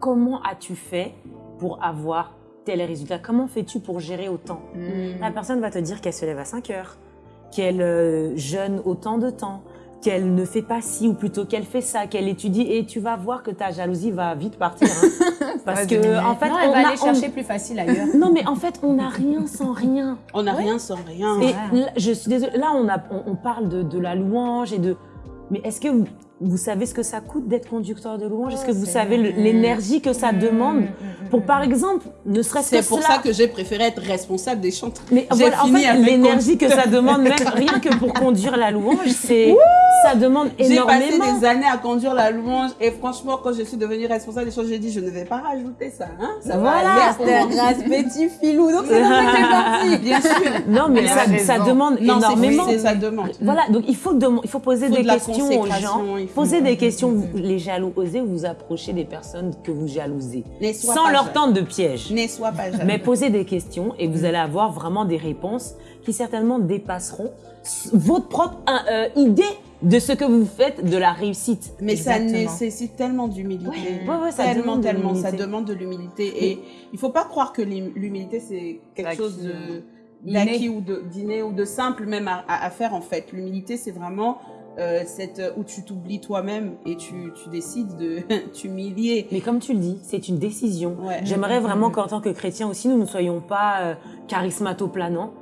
Comment as-tu fait pour avoir tel résultat? Comment fais-tu pour gérer autant? Mm. La personne va te dire qu'elle se lève à 5 heures, qu'elle euh, jeûne autant de temps, qu'elle ne fait pas ci ou plutôt qu'elle fait ça, qu'elle étudie et tu vas voir que ta jalousie va vite partir. hein. [laughs] Parce que diminuer. en fait, non, elle on va a- aller on- chercher plus facile ailleurs. Non mais en fait, on n'a rien sans rien. On n'a rien sans rien. Et là, je suis désolée, là on, a, on, on parle de, de la louange et de... Mais est-ce que vous, savez ce que ça coûte d'être conducteur de louange? Est-ce que vous savez l'énergie que ça demande? Mm, Pour par exemple, ne serait-ce que C'est pour cela- ça que j'ai préféré être responsable des chants. Mais voilà, en fait, l'énergie que ça demande, même [laughs] rien que pour conduire la louange, c'est ça demande J'ai passé énormément. des années à conduire la louange et franchement, quand je suis devenue responsable des choses, j'ai dit, je ne vais pas rajouter ça. Hein ça va Voilà, aller pour moi. grâce petit filou. Donc c'est parti. [laughs] Bien sûr. Non, mais ça, demande Non, énormément. c'est- ça demande. Voilà, donc il faut, il faut poser Il faut des de questions aux gens. Poser des questions, vous- les jaloux. Osez vous approcher des personnes que vous jalousez. Sans leur tendre de piège. Ne sois pas jaloux. Mais posez des questions et vous allez avoir vraiment des réponses qui certainement dépasseront votre propre hein, euh, idée de ce que vous faites de la réussite. Mais ça nécessite tellement d'humilité. Ouais, ouais, ouais, ça tellement, demande de tellement, ça l'humilité. demande de l'humilité. Et il faut pas croire que l'hum- l'humilité, c'est quelque chose de d'acquis ou de d'inné ou de simple même à, à- à faire en fait. L'humilité, c'est vraiment euh, cette où tu t'oublies toi-même et tu, tu décides de [laughs] t'humilier. Mais comme tu le dis, c'est une décision. Ouais. J'aimerais vraiment qu'en tant que chrétiens aussi, nous ne soyons pas euh, charismatoplanants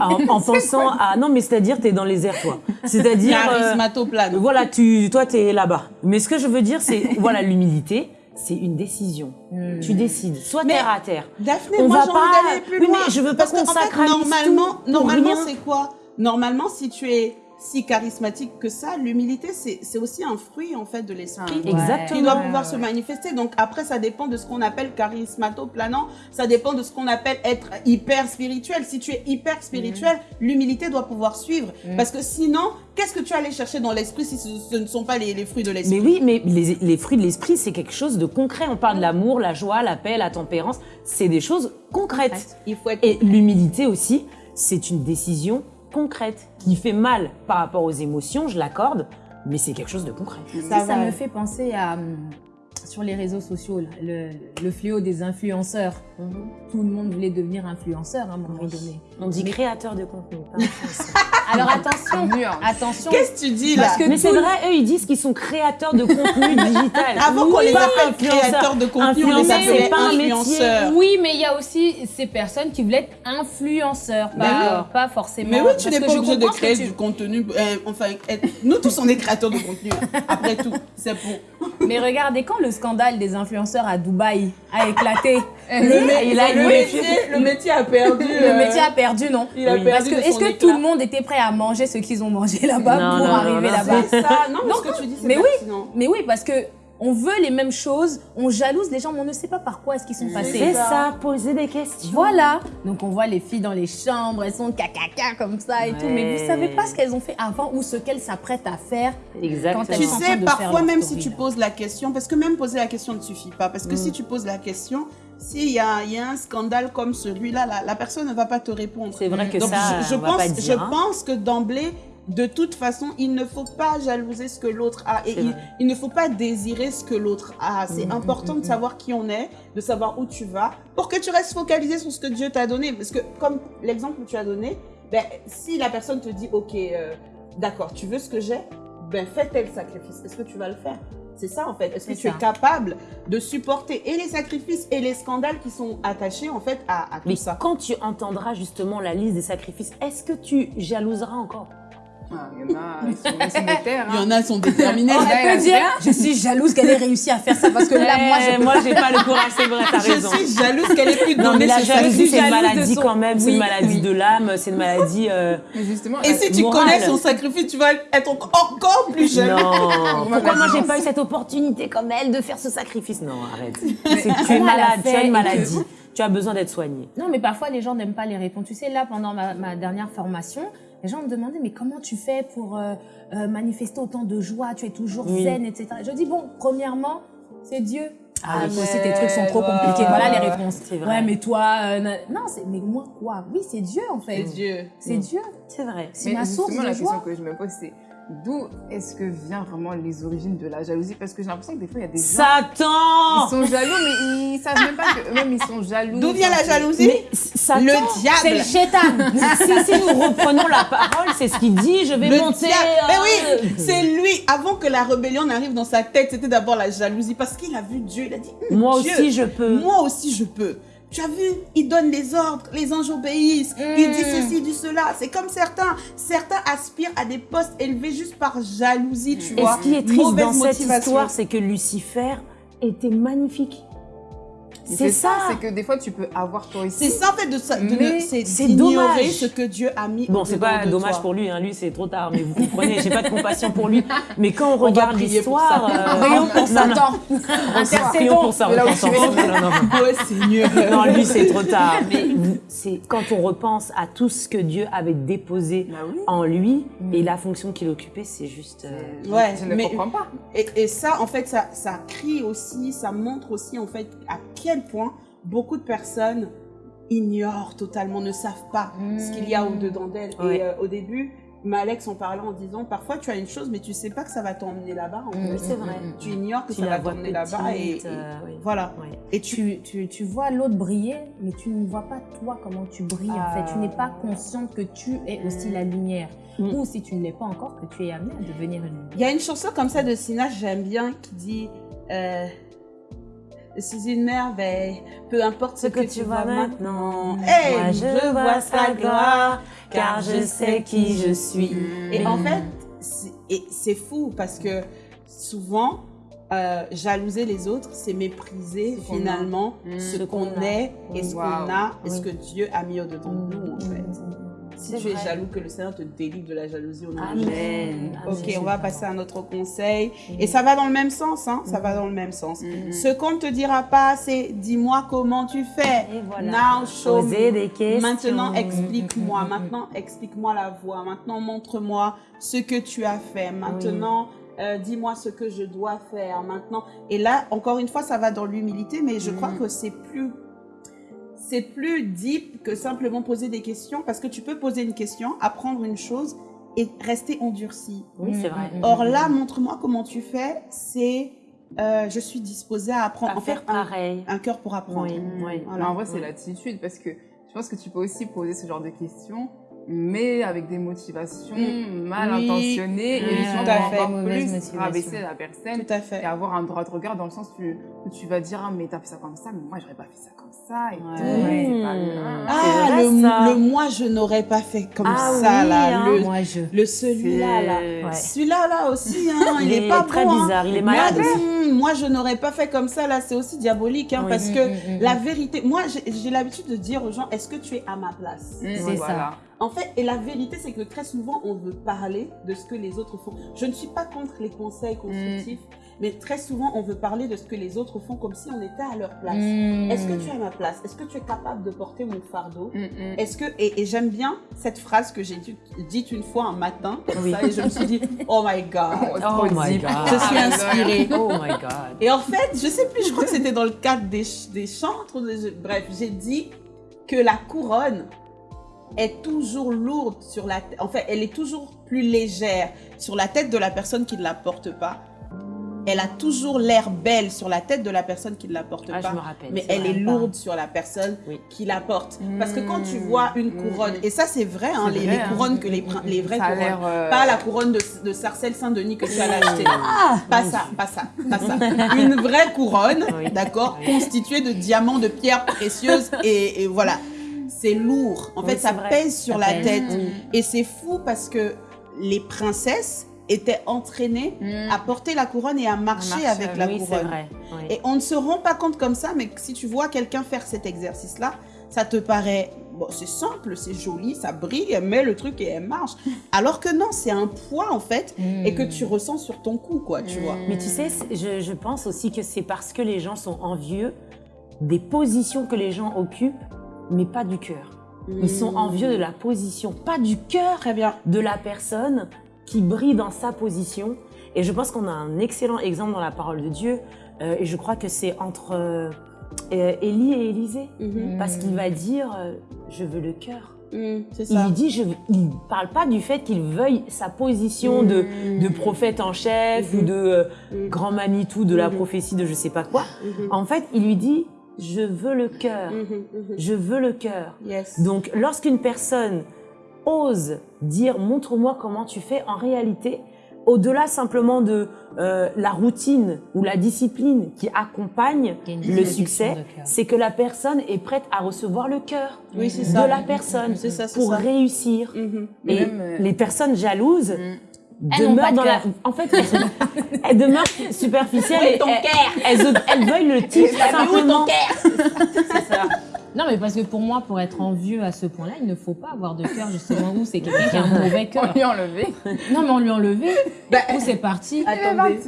en, en [laughs] pensant à... Non, mais c'est-à-dire, tu es dans les airs, toi. C'est-à-dire... euh, Charismatoplane. voilà, tu, toi, tu es là-bas. Mais ce que je veux dire, c'est, voilà, l'humilité, c'est une décision. Tu décides, soit Mais- terre à terre. Daphné, On moi j'ai pas- envie d'aller plus Oui, loin. mais je veux pas Parce qu'en qu'on fait, normalement, tout normalement c'est quoi? Normalement, si tu es si charismatique que ça, l'humilité, c'est c'est aussi un fruit en fait de l'esprit. Ah, Exactement. qui doit pouvoir se manifester. Donc après, ça dépend de ce qu'on appelle charismatoplanant. Ça dépend de ce qu'on appelle être hyper spirituel. Si tu es hyper spirituel, l'humilité doit pouvoir suivre. Parce que sinon, qu'est-ce que tu as allé chercher dans l'esprit si ce, ce ne sont pas les, les fruits de l'esprit? Mais oui, mais les, les fruits de l'esprit, c'est quelque chose de concret. On parle de l'amour, la joie, la paix, la tempérance. C'est des choses concrètes. Il faut être Et l'humilité aussi, c'est une décision concrète qui fait mal par rapport aux émotions, je l'accorde, mais c'est quelque chose de concret. Ça, Ça me fait penser à hum, sur les réseaux sociaux le, le fléau des influenceurs. Tout le monde voulait devenir influenceur à un moment donné. On dit Mais- créateur de contenu. pas [laughs] influenceur. Alors attention, attention. Qu'est-ce que tu dis là Parce que mais c'est vrai, eux, ils disent qu'ils sont créateurs de contenu [laughs] digital. Avant qu'on Oui, les appelle créateurs de contenu, on les Influenceur, appelait c'est pas influenceurs. Oui, mais il y a aussi ces personnes qui voulaient être influenceurs, pas, pas forcément. Mais oui, tu n'es pas obligé de créer tu- du contenu. euh, enfin, être- nous tous, on est créateurs de contenu. hein. Après tout, c'est pour. Mais regardez, quand le scandale des influenceurs à Dubaï a éclaté, Le, il a le métier, le métier a perdu. le euh, métier a perdu, non il a Oui. Parce perdu que est-ce que éclat. tout le monde était prêt à manger ce qu'ils ont mangé là-bas Non, pour non, arriver non, non, là-bas C'est ça. Non, mais ce que tu dis, c'est mais oui. Mais oui, parce que on veut les mêmes choses, on jalouse les gens, mais on ne sait pas par quoi est-ce qu'ils sont passés. C'est ça, poser des questions. Voilà. Donc on voit les filles dans les chambres, elles sont cacaca comme ça et tout, mais vous savez pas ce qu'elles ont fait avant ou ce qu'elles s'apprêtent à faire. Exactement. Quand elles Tu sont en sais, train de faire parfois, même si tu poses la question, parce que même poser la question ne suffit pas, parce que Mm. si tu poses la question, s'il y y a un scandale comme celui-là, la, la personne ne va pas te répondre. C'est vrai que Donc, ça, je, je on va pense, pas dire. je hein. pense que d'emblée, de toute façon, il ne faut pas jalouser ce que l'autre a et il, ne faut pas désirer ce que l'autre a. C'est important de savoir qui on est, de savoir où tu vas, pour que tu restes focalisé sur ce que Dieu t'a donné. Parce que, comme l'exemple que tu as donné, ben, si la personne te dit, OK, euh, d'accord, tu veux ce que j'ai, ben fais tel sacrifice. Est-ce que tu vas le faire? C'est ça en fait. Est-ce que tu es capable de supporter et les sacrifices et les scandales qui sont attachés en fait à, à tout Mais ça? quand tu entendras justement la liste des sacrifices, est-ce que tu jalouseras encore? Ah, Il y en a, ils sont, sont des terres. Il y en a, ils sont déterminés. Oh, elle peut dire, je suis jalouse qu'elle ait réussi à faire ça parce que là, moi, je peux moi, j'ai pas le courage, c'est vrai, t'as raison. Je suis jalouse qu'elle ait pu Non, mais la ce jalousie, sacrifice. c'est une jalouse maladie son- quand même, c'est une maladie oui. de l'âme, c'est une maladie. euh, Mais justement, Et la- si tu morale. connais son sacrifice, tu vas être encore plus jaloux. Non, [laughs] pourquoi moi j'ai pas eu cette opportunité comme elle de faire ce sacrifice? Non, arrête. Tu es malade, tu as une et maladie, tu as besoin d'être soigné. Non, mais parfois les gens n'aiment pas les répondre. Tu sais, là, pendant ma, ma dernière formation, les gens me demandaient, mais comment tu fais pour euh, euh, manifester autant de joie? Tu es toujours Oui. zen, etc. Je dis, bon, premièrement, c'est Dieu. Ah oui. toi aussi, tes trucs sont trop voilà. compliqués. Voilà les réponses. C'est vrai. Ouais, mais toi, euh, non, c'est, mais moi, quoi? Oui, c'est Dieu, en fait. C'est Dieu. C'est Mm. Dieu. C'est vrai. C'est Mais ma source de la joie. question que je me pose, c'est d'où est-ce que vient vraiment les origines de la jalousie? Parce que j'ai l'impression que des fois, il y a des gens Satan ils sont jaloux, mais ils savent même pas qu'eux-mêmes, ils sont jaloux. D'où vient la jalousie? Mais Satan Le C'est le diable. chétan. si, si nous reprenons la parole, c'est ce qu'il dit, je vais Le monter. diable. Mais euh, oui, c'est lui. Avant que la rébellion n'arrive dans sa tête, c'était d'abord la jalousie parce qu'il a vu Dieu. Il a dit Moi Dieu, aussi, je peux. Moi aussi, je peux. Tu as vu, il donne les ordres, les anges obéissent, il dit ceci, il dit cela. C'est comme certains, certains aspirent à des postes élevés juste par jalousie, tu Et vois. ce qui est triste Mauvaise dans cette motivation. histoire, c'est que Lucifer était magnifique. C'est ça. C'est que des fois, tu peux avoir toi aussi. C'est ça en fait de ça, de c'est d'ignorer dommage. ce que Dieu a mis. Bon, c'est pas de dommage toi. pour lui, hein. lui c'est trop tard, mais vous comprenez, j'ai pas de compassion pour lui. Mais quand on regarde l'histoire, ça. euh, Prions pour non, non, Satan. prions pour repentance. Non, non, non. Ouais, Seigneur. Non, lui c'est trop tard. Mais c'est quand on repense à tout ce que Dieu avait déposé Bah en lui et la fonction qu'il occupait, c'est juste. euh, Ouais, je ne comprends pas. Et, ça, en fait, ça, ça crie aussi, ça montre aussi, en fait, à quel point beaucoup de personnes ignorent totalement, ne savent pas ce qu'il y a au-dedans d'elles. Ouais. Et euh, au début, Alex en parlait en disant, parfois tu as une chose, mais tu sais pas que ça va t'emmener là-bas. Oui, c'est vrai. Tu ignores que Tu ça va t'emmener là-bas. Et, euh, oui. voilà. Et tu, Tu, tu, vois l'autre briller, mais tu ne vois pas toi comment tu brilles en fait. Tu n'es pas consciente que tu es aussi la lumière. Ou si tu ne l'es pas encore, que tu es amené à devenir une lumière. Il y a une chanson comme ça de Sina, j'aime bien, qui dit euh, suis une merveille, peu importe ce, Ce que tu vois maintenant, Hey, moi je vois sa gloire, car je sais qui je suis. Et Mm. en fait, c'est- fou parce que souvent, euh, jalouser les autres, c'est mépriser Ce finalement Mm. ce Ce qu'on est et ce Wow. qu'on a et ce que Dieu a mis au-dedans de nous en fait. Si tu es jaloux, que le Seigneur te délivre de la jalousie au nom de Jésus. Amen. Ok, on va passer à un autre conseil. Et ça va dans le même sens, hein. Ça va dans le même sens. Ce qu'on ne te dira pas, c'est dis-moi comment tu fais. Et voilà. Now show me. des questions. Maintenant, explique-moi. Maintenant, explique-moi la voie. Maintenant, montre-moi ce que tu as fait. Maintenant, euh, dis-moi ce que je dois faire. Maintenant, et là, encore une fois, ça va dans l'humilité, mais je crois que c'est plus c'est plus deep que simplement poser des questions parce que tu peux poser une question, apprendre une chose et rester endurci. Oui, c'est vrai. Or là, montre-moi comment tu fais, c'est euh, je suis disposée à apprendre. À en faire un, pareil. un cœur pour apprendre. Oui, oui. Voilà. En vrai, c'est l'attitude parce que je pense que tu peux aussi poser ce genre de questions, mais avec des motivations mal Oui. intentionnées Oui, et tout à fait. encore Mauvaise plus motivation. rabaisser la personne Tout à fait. et avoir un droit de regard dans le sens où tu, vas dire ah mais t'as fait ça comme ça, mais moi j'aurais pas fait ça comme ça et Ouais. tout. Ouais. C'est pas Mmh. bien. Ah, vrai, le, ça. le moi, je n'aurais pas fait comme Ah ça, oui, là. hein. Le, Moi, je. le celui-là, là. Ouais. Celui-là, là aussi, hein, il, Il est, est pas très bon, hein. bizarre, il est malade moi, je n'aurais pas fait comme ça, là, c'est aussi diabolique, hein, Oui. parce Mm, que mm, la vérité, moi, j'ai l'habitude de dire aux gens, est-ce que tu es à ma place? Mmh, C'est voilà. En fait, et la vérité, c'est que très souvent, on veut parler de ce que les autres font. Je ne suis pas contre les conseils constructifs, mais très souvent, on veut parler de ce que les autres font comme si on était à leur place. Mm. Est-ce que tu es à ma place? Est-ce que tu es capable de porter mon fardeau? Mmh, mmh. Est-ce que et, et j'aime bien cette phrase que j'ai dit- dite une fois un matin comme Oui. ça et je me suis dit [laughs] oh my god Oh, Oh my. God. je suis inspirée Oh my God. et en fait je sais plus je crois que c'était dans le cadre des, ch- des chantres des- bref j'ai dit que la couronne est toujours lourde sur la tête en fait elle est toujours plus légère sur la tête de la personne qui ne la porte pas elle a toujours l'air belle sur la tête de la personne qui ne la porte Ah, pas je me rappelle. mais elle est lourde sur la personne Oui. qui la porte. Parce que quand tu Mmh. vois une Mmh. couronne, et ça c'est vrai, hein, les, vrai, les hein. couronnes que les, les vraies Ça couronnes, euh, pas la couronne de, de Sarcelles Saint-Denis que tu as acheté. Ah Pas ça, pas ça, pas ça. [laughs] Une vraie couronne, Oui. d'accord, Oui. constituée de diamants, de pierres précieuses, et, et voilà. C'est lourd. En Oui, fait, ça vrai. pèse sur Ça la pèse. tête. Oui. Et c'est fou parce que les princesses étaient entraînées Mmh. à porter la couronne et à marcher avec la Oui, couronne. vrai. Oui. Et on ne se rend pas compte comme ça, mais si tu vois quelqu'un faire cet exercice-là, ça te paraît, bon, c'est simple, c'est joli, ça brille, elle met le truc et elle marche. [laughs] Alors que non, c'est un poids en fait, et que tu ressens sur ton cou, quoi, tu vois. Mais tu sais, je, je pense aussi que c'est parce que les gens sont envieux des positions que les gens occupent, mais pas du cœur. Ils sont envieux de la position, pas du cœur de la personne qui brille dans sa position. Et je pense qu'on a un excellent exemple dans la parole de Dieu. euh, et je crois que c'est entre euh, euh, Élie et Élisée. Mhm. Parce qu'il va dire euh, Je veux le cœur. Mhm, Il ça. lui dit je Il parle pas du fait qu'il veuille sa position de, de prophète en chef Mhm. ou de Mhm. grand Manitou de la Mhm. prophétie de je sais pas quoi. Mhm. En fait, il lui dit Je veux le cœur. Mhm, mhm. Je veux le cœur. Yes. Donc, lorsqu'une personne ose dire montre-moi comment tu fais, en réalité, au-delà simplement de euh, la routine ou la discipline qui accompagne le succès, c'est que la personne est prête à recevoir le cœur Oui, de ça. la personne ça, pour ça. réussir. Mhm. Et même, euh, les personnes jalouses Mmh. Elles n'ont pas demeure de dans la. En fait, elles, [laughs] elles demeurent superficielles et ton elles, elles, elles veulent le titre simplement. C'est ça. Non, mais parce que pour moi, pour être envieux à ce point-là, il ne faut pas avoir de cœur, justement, où c'est quelqu'un qui a un [laughs] mauvais On cœur. lui a enlevé. Non, mais on lui a enlevé. Bah, Où c'est parti. Attendez.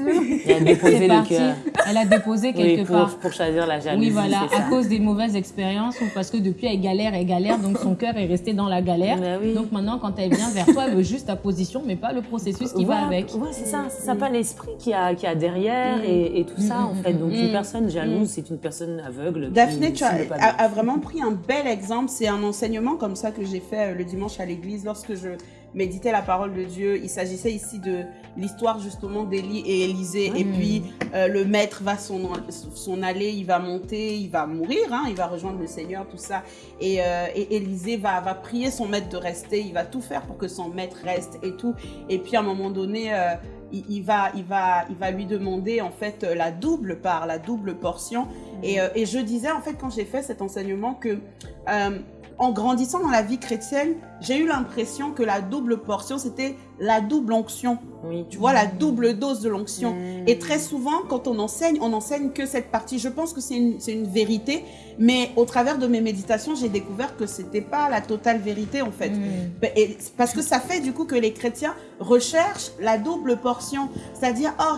Il a déposé le cœur. Elle a déposé Oui, quelque pour, part. pour choisir la jalousie. Oui, voilà, à ça. cause des mauvaises expériences ou parce que depuis elle galère, elle galère, donc son cœur est resté dans la galère. Bah oui. Donc maintenant, quand elle vient vers toi, elle veut juste ta position, mais pas le processus qui voilà, va avec. Ouais, c'est ça. C'est ça, pas l'esprit qu'il y a, qu'il y a derrière et, et tout ça, en fait. Donc, une Mm. personne jalouse, c'est une personne aveugle. qui Daphné, tu as, a vraiment pris un bel exemple. C'est un enseignement comme ça que j'ai fait euh, le dimanche à l'église lorsque je méditais la parole de Dieu. Il s'agissait ici de l'histoire justement d'Élie et Élisée. Et puis euh, le maître va son, son aller, il va monter, il va mourir, hein, il va rejoindre le Seigneur, tout ça. Et, euh, et Élisée va, va prier son maître de rester. Il va tout faire pour que son maître reste et tout. Et puis à un moment donné, euh, il, il va, il, va, il va lui demander en fait euh, la double part, la double portion. Et, euh, et je disais en fait quand j'ai fait cet enseignement que euh, en grandissant dans la vie chrétienne, j'ai eu l'impression que la double portion c'était la double onction. Oui. Tu vois la double dose de l'onction. Mm. Et très souvent, quand on enseigne, on enseigne que cette partie. Je pense que c'est une, c'est une vérité, mais au travers de mes méditations, j'ai découvert que c'était pas la totale vérité en fait. Ben, Et parce que ça fait du coup que les chrétiens recherchent la double portion, c'est-à-dire oh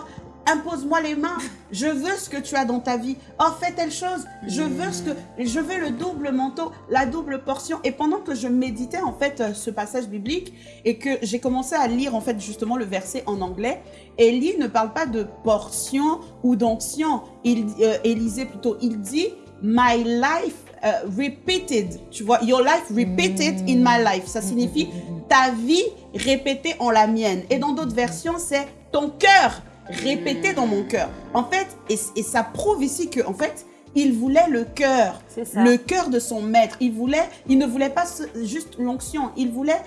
impose-moi les mains, je veux ce que tu as dans ta vie. Oh fais telle chose, je veux ce que je veux le double manteau, la double portion. Et pendant que je méditais en fait euh, ce passage biblique et que j'ai commencé à lire en fait justement le verset en anglais, Élie ne parle pas de portion ou d'onction. Il euh, Élisée plutôt, il dit my life euh, repeated, tu vois, your life repeated in my life. Ça signifie ta vie répétée en la mienne. Et dans d'autres versions, c'est ton cœur répété dans mon cœur. En fait, et, et ça prouve ici que, en fait, il voulait le cœur, C'est ça. le cœur de son maître. Il voulait, il ne voulait pas juste l'onction. Il voulait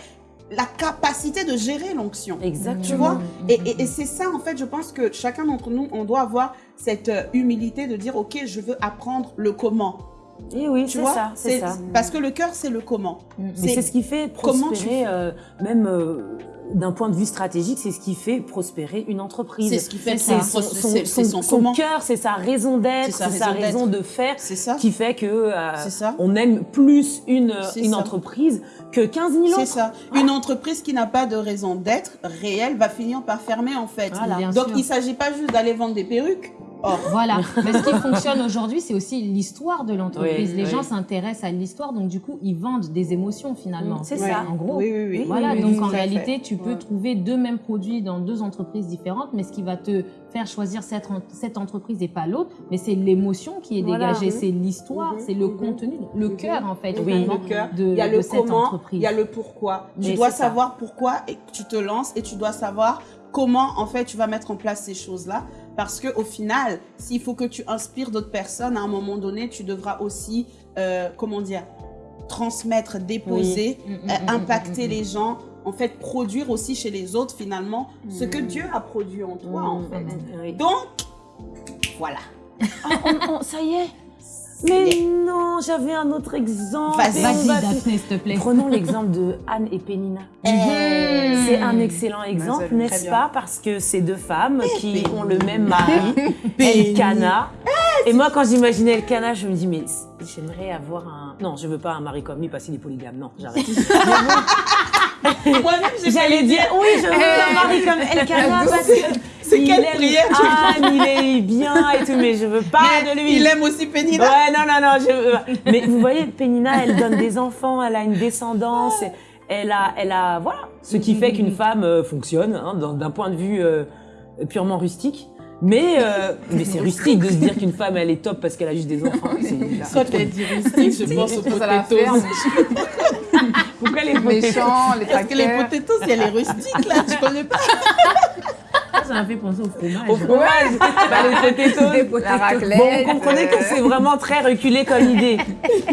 la capacité de gérer l'onction. Exactement. Tu vois? Et, et- et c'est ça, en fait, je pense que chacun d'entre nous, on doit avoir cette euh, humilité de dire, OK, je veux apprendre le comment. Et oui, Tu c'est vois? ça, c'est ça. Parce que le cœur, c'est le comment. Mais c'est ce qui fait comment tu prospérer, euh, même euh, d'un point de vue stratégique, c'est ce qui fait prospérer une entreprise. C'est ce qui fait C'est ça. son, C'est- son, c'est- son- c'est son son cœur, c'est sa raison d'être, C'est sa c'est sa raison de faire C'est ça. qui fait que euh, C'est ça. on aime plus une, C'est une ça. entreprise que 15 000 C'est autres. ça. Une entreprise qui n'a pas de raison d'être réelle va finir par fermer en fait. Voilà. Donc sûr. il ne s'agit pas juste d'aller vendre des perruques. Or, Voilà. Mais ce qui fonctionne aujourd'hui, c'est aussi l'histoire de l'entreprise. Oui, Les oui. gens s'intéressent à l'histoire, donc du coup, ils vendent des émotions finalement. C'est Ouais. ça. En gros. oui, oui, oui. Voilà, Oui, donc en fait. réalité, tu peux Ouais. trouver deux mêmes produits dans deux entreprises différentes, mais ce qui va te faire choisir cette, en- cette entreprise et pas l'autre, mais c'est l'émotion qui est Voilà. dégagée, Mhm. c'est l'histoire, Mhm. c'est le Mhm. contenu, le cœur en fait, Oui, le cœur. de, il y a de le cette comment, entreprise. il y a le pourquoi. Tu Mais dois ça. savoir pourquoi et tu te lances et tu dois savoir comment en fait tu vas mettre en place ces choses-là parce que au final, s'il faut que tu inspires d'autres personnes à un moment donné, tu devras aussi euh, comment dire transmettre, déposer, Mm, mm, euh, mm, impacter les gens, en fait produire aussi chez les autres finalement ce que Dieu a produit en toi en fait. Donc voilà. Ah, on- on- ça y est. Mais non, j'avais un autre exemple. Vas-y. Va- Daphné, s'il te plaît. Prenons [laughs] l'exemple de Anne et Pénina. Eh, C'est un excellent exemple, très n'est-ce pas? Parce que c'est deux femmes qui Pénina. ont le même mari, [laughs] Pénina. Elkana. Et moi, quand j'imaginais Elkana, je me dis, mais j'aimerais avoir un... Non, je veux pas un mari comme lui parce qu'il est polygame. Non, j'arrête. [laughs] J'allais dire, oui, je veux un mari comme [laughs] Elkana parce que... C'est quelle aime prière, tu Anne, il est bien et tout, mais je veux pas de lui. Il aime aussi Pénina. Ouais, non, non, non. Je... Mais vous voyez, Pénina, elle donne des enfants, elle a une descendance, elle a, elle a, voilà, ce qui fait qu'une femme euh, fonctionne hein, d'un point de vue euh, purement rustique. Mais, euh, mais c'est rustique de se dire qu'une femme, elle est top parce qu'elle a juste des enfants. [laughs] C'est- Quand elle dit rustique, je pense aux potatoes. [laughs] Pourquoi les Méchants, les Parce que les potatoes, elle est rustique là, tu connais pas [laughs] Ça m'a fait penser au fromage. Au fromage, bah, les potatoes. La raclette. Bon, vous comprenez que c'est vraiment très reculé comme idée.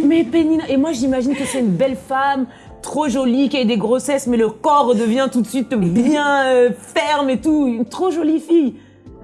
Mais Pénina, et moi j'imagine que c'est une belle femme, trop jolie, qui a eu des grossesses, mais le corps devient tout de suite bien euh, ferme et tout. Une trop jolie fille.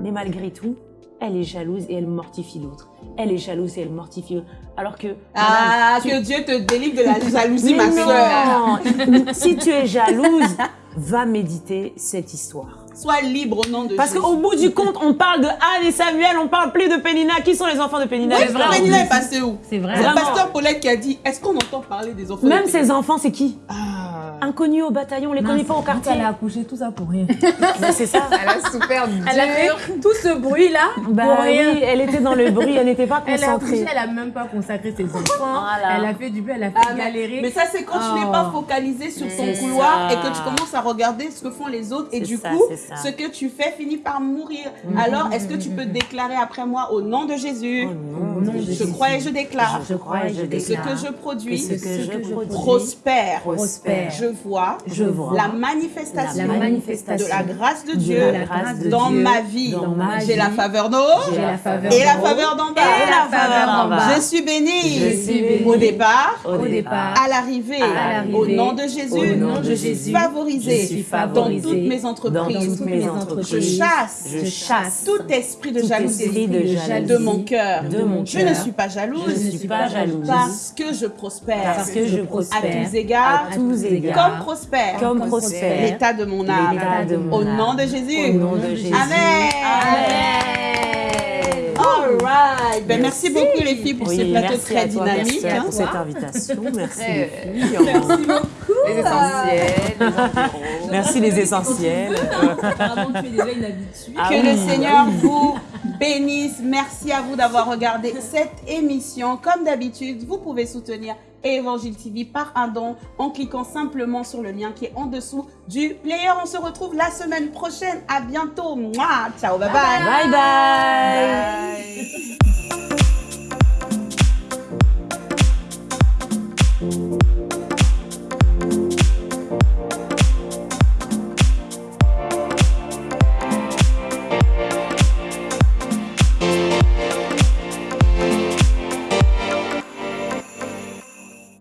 Mais malgré tout, elle est jalouse et elle mortifie l'autre. Elle est jalouse et elle mortifie l'autre. Alors que. Ah, madame, tu- que Dieu te délivre de la jalousie, ma soeur. non [laughs] Si tu es jalouse, va méditer cette histoire. Sois libre au nom de Parce qu'au bout du compte, on parle de Anne et Samuel, on parle plus de Pénina. Qui sont les enfants de Pénina? Oui, Les vrais Pénina est passé où? C'est vrai. C'est le pasteur Paulette qui a dit est-ce qu'on entend parler des enfants Même de ces enfants, c'est qui? Ah. Inconnus au bataillon, on les connaît pas au quartier. Elle a accouché tout ça pour rien. [laughs] C'est ça. [laughs] Elle a souffert du Elle a fait tout ce bruit là Bah pour rien. oui, elle était dans le bruit, elle n'était pas Elle a accouché, concentrée. elle a même pas consacré ses enfants. Voilà. Elle a fait du bien, elle a fait Ah, mais, galérer. mais ça, c'est quand tu n'es Oh. pas focalisé sur ton couloir ça. et que tu commences à regarder ce que font les autres et du ça, coup, ça. ce que tu fais finit par mourir. Alors, est-ce que tu peux déclarer après moi au nom de Jésus? Oh nom de Je Jésus. crois et je déclare Je crois et je que ce que je produis que ce que je produis prospère. prospère. Je vois Je vois la manifestation, La manifestation de la grâce de Dieu la grâce de dans Dieu ma vie. J'ai la vie. faveur J'ai la faveur et la faveur d'en bas. Et la faveur d'en bas. Je suis bénie. Au départ, Au départ, à l'arrivée, au nom de Jésus, je suis favorisée dans toutes mes entreprises. Toutes mes Je entreprises. chasse Je chasse tout esprit de tout jalousie esprit de jalousie de mon cœur. de mon Je ne suis pas jalouse Je ne suis pas jalouse. parce que je prospère parce que je à tous égards, à tous égards comme prospère comme Comme prospère l'état de mon âme. l'état de mon Au âme. nom de Jésus. Au nom de Jésus. Amen. All right. Ben, merci beaucoup les filles pour Oui, ce plateau merci très dynamique. Merci hein. pour cette invitation. Merci [laughs] les filles. les essentiels, les environs. [laughs] Merci les essentiels. Pardon, tu es déjà une habituée. Ah que oui, le Seigneur oui. vous bénisse. Merci à vous d'avoir regardé cette émission. Comme d'habitude, vous pouvez soutenir et Évangile TV par un don en cliquant simplement sur le lien qui est en dessous du player. On se retrouve la semaine prochaine. À bientôt. Ciao, bye. bye. bye. bye. [laughs]